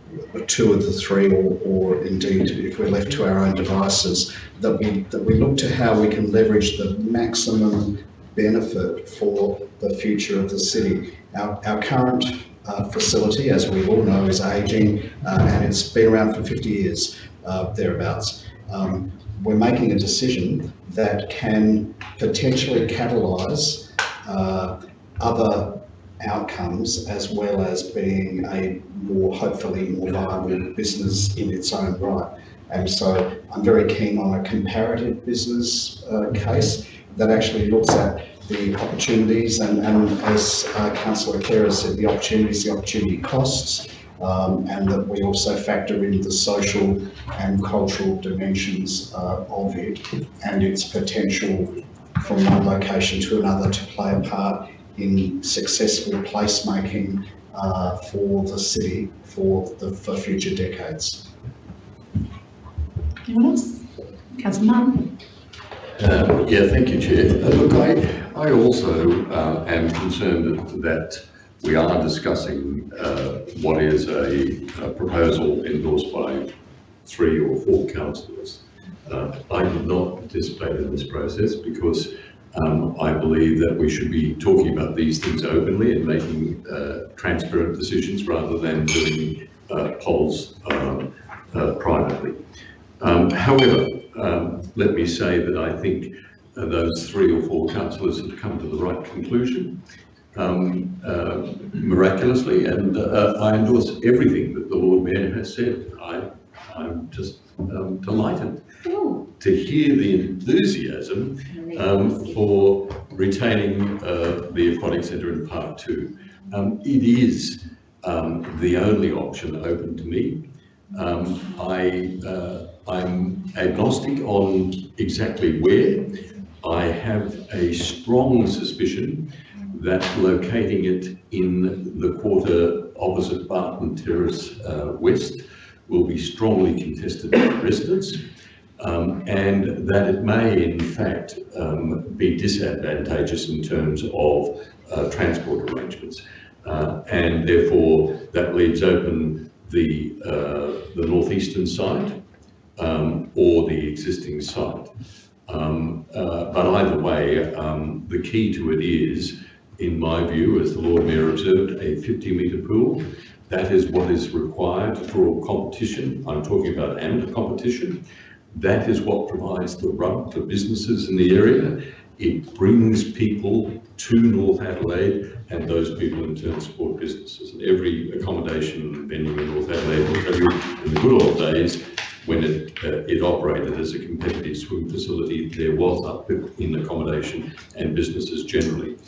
two of the three, or, or indeed if we're left to our own devices, that we, that we look to how we can leverage the maximum benefit for the future of the city. Our, our current uh, facility, as we all know, is ageing uh, and it's been around for 50 years, uh, thereabouts. Um, we're making a decision that can potentially catalyse uh, other outcomes as well as being a more, hopefully more viable business in its own right. And so I'm very keen on a comparative business uh, case that actually looks at the opportunities and, and as uh, Councillor Clare said, the opportunities, the opportunity costs, um, and that we also factor in the social and cultural dimensions uh, of it and its potential from one location to another to play a part in successful placemaking uh, for the city for the for future decades. Anyone else? Councillor Martin. Uh, yeah, thank you, Chair. Uh, look, I, I also uh, am concerned that we are discussing uh, what is a, a, proposal endorsed by three or four councillors. Uh, I did not participate in this process because um, I believe that we should be talking about these things openly and making uh, transparent decisions rather than doing uh, polls um, uh, privately. Um, however, um, let me say that I think uh, those three or four councillors have come to the right conclusion um, uh, miraculously, and uh, I endorse everything that the Lord Mayor has said. I, I'm just um, to hear the enthusiasm um, for retaining uh, the aquatic centre in Park Two. Um, it is um, the only option open to me. Um, I, uh, I'm agnostic on exactly where. I have a strong suspicion that locating it in the quarter opposite Barton Terrace uh, West will be strongly contested by residents um, and that it may in fact um, be disadvantageous in terms of uh, transport arrangements. Uh, and therefore that leaves open the, uh, the northeastern side um, or the existing site. Um, uh, but either way, um, the key to it is, in my view, as the Lord Mayor observed, a 50 metre pool. That is what is required for competition. I'm talking about amateur competition. That is what provides the rub for businesses in the area. It brings people to North Adelaide and those people in turn support businesses. And every accommodation venue in North Adelaide will tell you in the good old days when it, uh, it operated as a competitive swim facility, there was uplift in accommodation and businesses generally.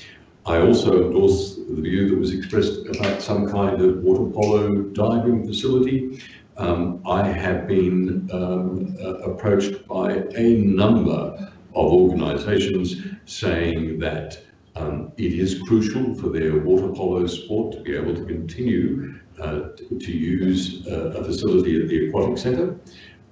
I also endorse the view that was expressed about some kind of water polo diving facility. Um, I have been um, uh, approached by a number of organisations saying that um, it is crucial for their water polo sport to be able to continue uh, to, use uh, a facility at the aquatic centre.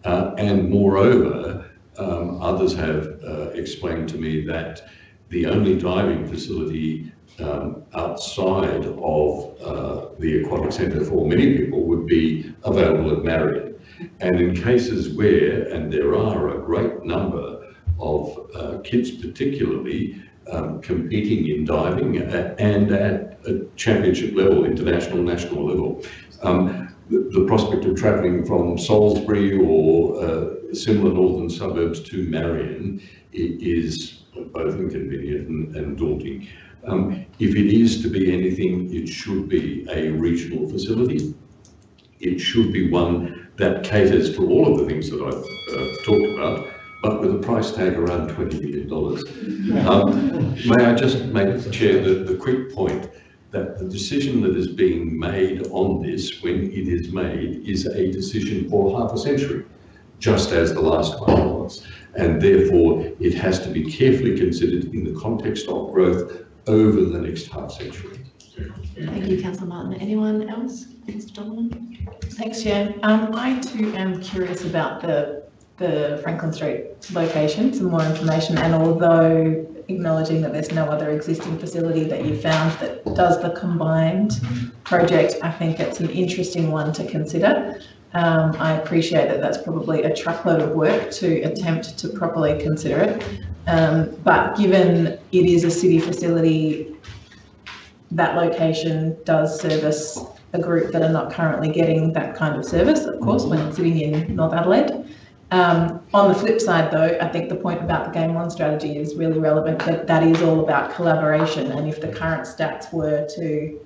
Uh, and moreover, um, others have uh, explained to me that the only diving facility um, outside of uh, the aquatic centre for many people would be available at Marion. And in cases where, and there are a great number of uh, kids particularly um, competing in diving and at a championship level, international, national level, um, the, the, prospect of travelling from Salisbury or uh, similar northern suburbs to Marion is both inconvenient and, and daunting. Um, if it is to be anything, it should be a regional facility. It should be one that caters to all of the things that I've uh, talked about, but with a price tag around $20 million. Um, may I just make, Chair, the, the quick point that the decision that is being made on this, when it is made, is a decision for half a century, just as the last one was. And therefore, it has to be carefully considered in the context of growth over the next half century. Thank you, Councillor Martin. Anyone else? Mr. Donovan? Thanks, Chair. Um, I too am curious about the the Franklin Street location, some more information, and although acknowledging that there's no other existing facility that you found that does the combined project, I think it's an interesting one to consider. Um, I appreciate that that's probably a truckload of work to attempt to properly consider it. Um, but given it is a city facility, that location does service a group that are not currently getting that kind of service, of course, when it's sitting in North Adelaide. Um, on the flip side, though, I think the point about the Game On strategy is really relevant, that that is all about collaboration. And if the current stats were to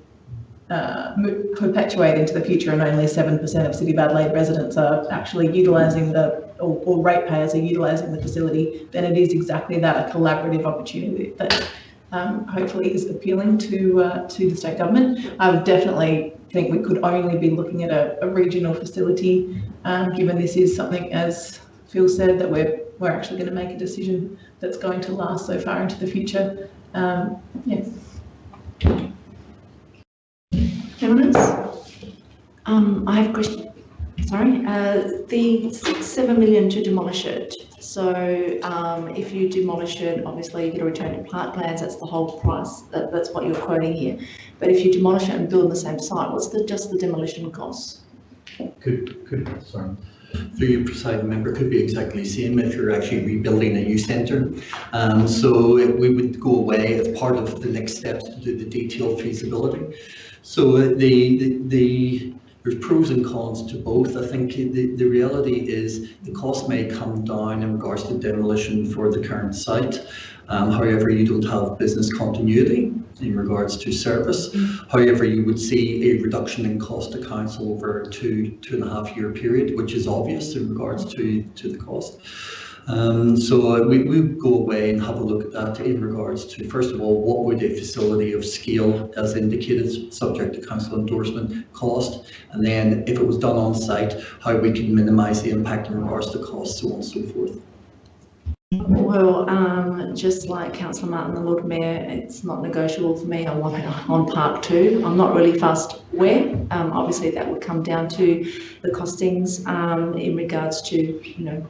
uh, perpetuate into the future and only 7% of City of Adelaide residents are actually utilising the, or, or ratepayers are utilising the facility, then it is exactly that, a collaborative opportunity that um, hopefully is appealing to uh, to the state government. I would definitely think we could only be looking at a, a regional facility, um, given this is something, as Phil said, that we're we're actually going to make a decision that's going to last so far into the future. Um, yeah. Anyone? Um, I have a question. Sorry, uh, the six, seven million to demolish it. So um, if you demolish it, obviously you get a return to plant plans. That's the whole price. That, that's what you're quoting here. But if you demolish it and build on the same site, what's the just the demolition cost? Could could sorry. through your presiding member could be exactly the same if you're actually rebuilding a youth centre. Um, so we would go away as part of the next steps to do the detailed feasibility. So uh, the, the, the, there's pros and cons to both. I think the, the reality is the cost may come down in regards to demolition for the current site. Um, however, you don't have business continuity in regards to service. However, you would see a reduction in cost to council over a two, two and a half year period, which is obvious in regards to, to the cost. Um, so uh, we, we go away and have a look at that in regards to, first of all, what would a facility of scale as indicated, subject to council endorsement, cost? And then if it was done on site, how we can minimise the impact in regards to cost, so on and so forth. Well, um, just like councillor Martin, the Lord Mayor, it's not negotiable for me. I want it on Park Two. I'm not really fussed where. Um, obviously, that would come down to the costings um, in regards to, you know,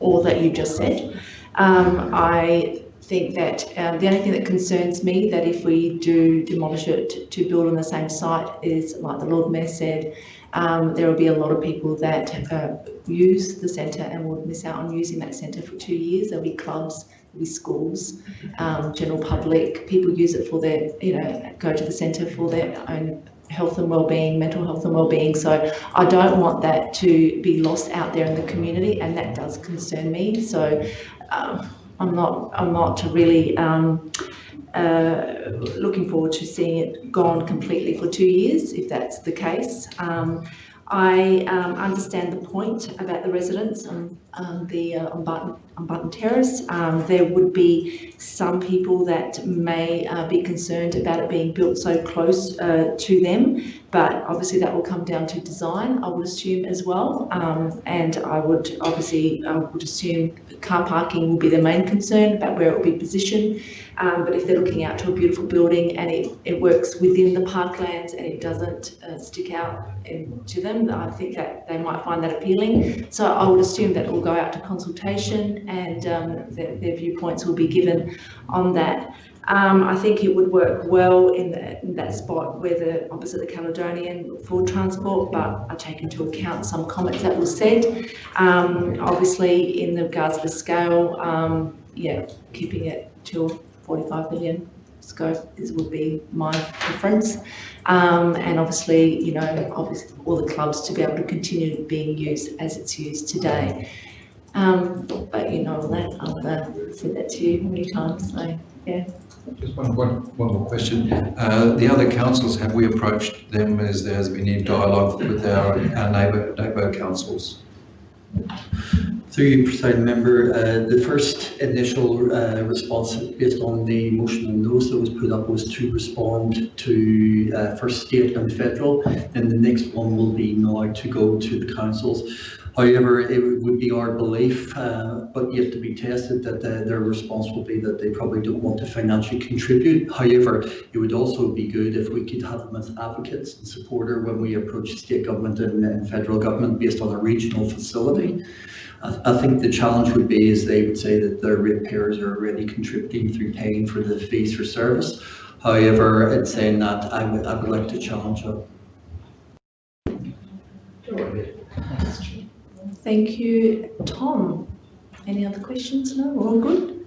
all that you just said. Um, I think that uh, the only thing that concerns me that if we do demolish it to build on the same site is, like the Lord Mayor said, um, there will be a lot of people that uh, use the centre and will miss out on using that centre for two years. There'll be clubs, there'll be schools, um, general public. People use it for their, you know, go to the centre for their own health and well-being, mental health and well-being. So I don't want that to be lost out there in the community, and that does concern me. So um, I'm not, I'm not really. Um, uh, looking forward to seeing it gone completely for two years, if that's the case. Um, I um, understand the point about the residents on, on the uh, on, Barton, on Barton Terrace. Um, there would be some people that may uh, be concerned about it being built so close uh, to them, but obviously that will come down to design, I would assume as well. Um, and I would obviously I would assume car parking will be the main concern about where it will be positioned. Um, but if they're looking out to a beautiful building and it, it works within the parklands and it doesn't uh, stick out in, to them, I think that they might find that appealing. So I would assume that will go out to consultation and um, their, their viewpoints will be given on that. Um, I think it would work well in, the, in that spot where the opposite the Caledonian for transport, but I take into account some comments that were said. Um, obviously, in regards to the scale, um, yeah, keeping it to 45 million scope is would be my preference. Um, and obviously, you know, obviously all the clubs to be able to continue being used as it's used today. Um, but you know all that, I've uh, said that to you many times, so yeah. Just one, one, one more question. Uh, the other councils, have we approached them as there has been any dialogue with our, our neighbour, neighbour councils? Through you, presiding member, uh, the first initial uh, response based on the motion and notice that was put up was to respond to uh, first state and federal, and the next one will be now to go to the councils. However, it would be our belief, uh, but yet to be tested, that the, their response will be that they probably don't want to financially contribute. However, it would also be good if we could have them as advocates and supporter when we approach state government and, and federal government based on a regional facility. I, I think the challenge would be is they would say that their ratepayers are already contributing through paying for the fees for service. However, in saying that, I would, I would like to challenge it. Thank you, Tom. Any other questions? No, all good?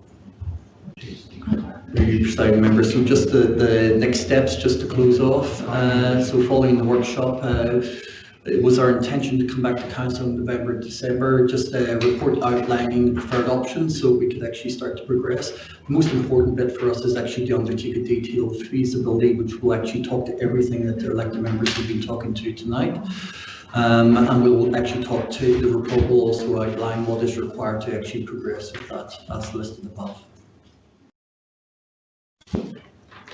Through you, presiding member, so just the, the next steps, just to close off. Uh, so following the workshop, uh, it was our intention to come back to council in November, December, just a report outlining the preferred options so we could actually start to progress. The most important bit for us is actually to undertake a detailed feasibility, which will actually talk to everything that the elected members have been talking to tonight. Um, and we'll actually talk to, the report will also outline what is required to actually progress with that, as listed above.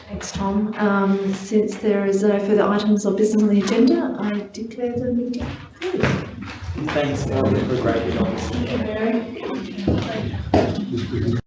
Thanks, Tom. Um, since there is no further items of business on the agenda, I declare the meeting closed. Thanks, Ellen, for a great job. Thank you, Mary.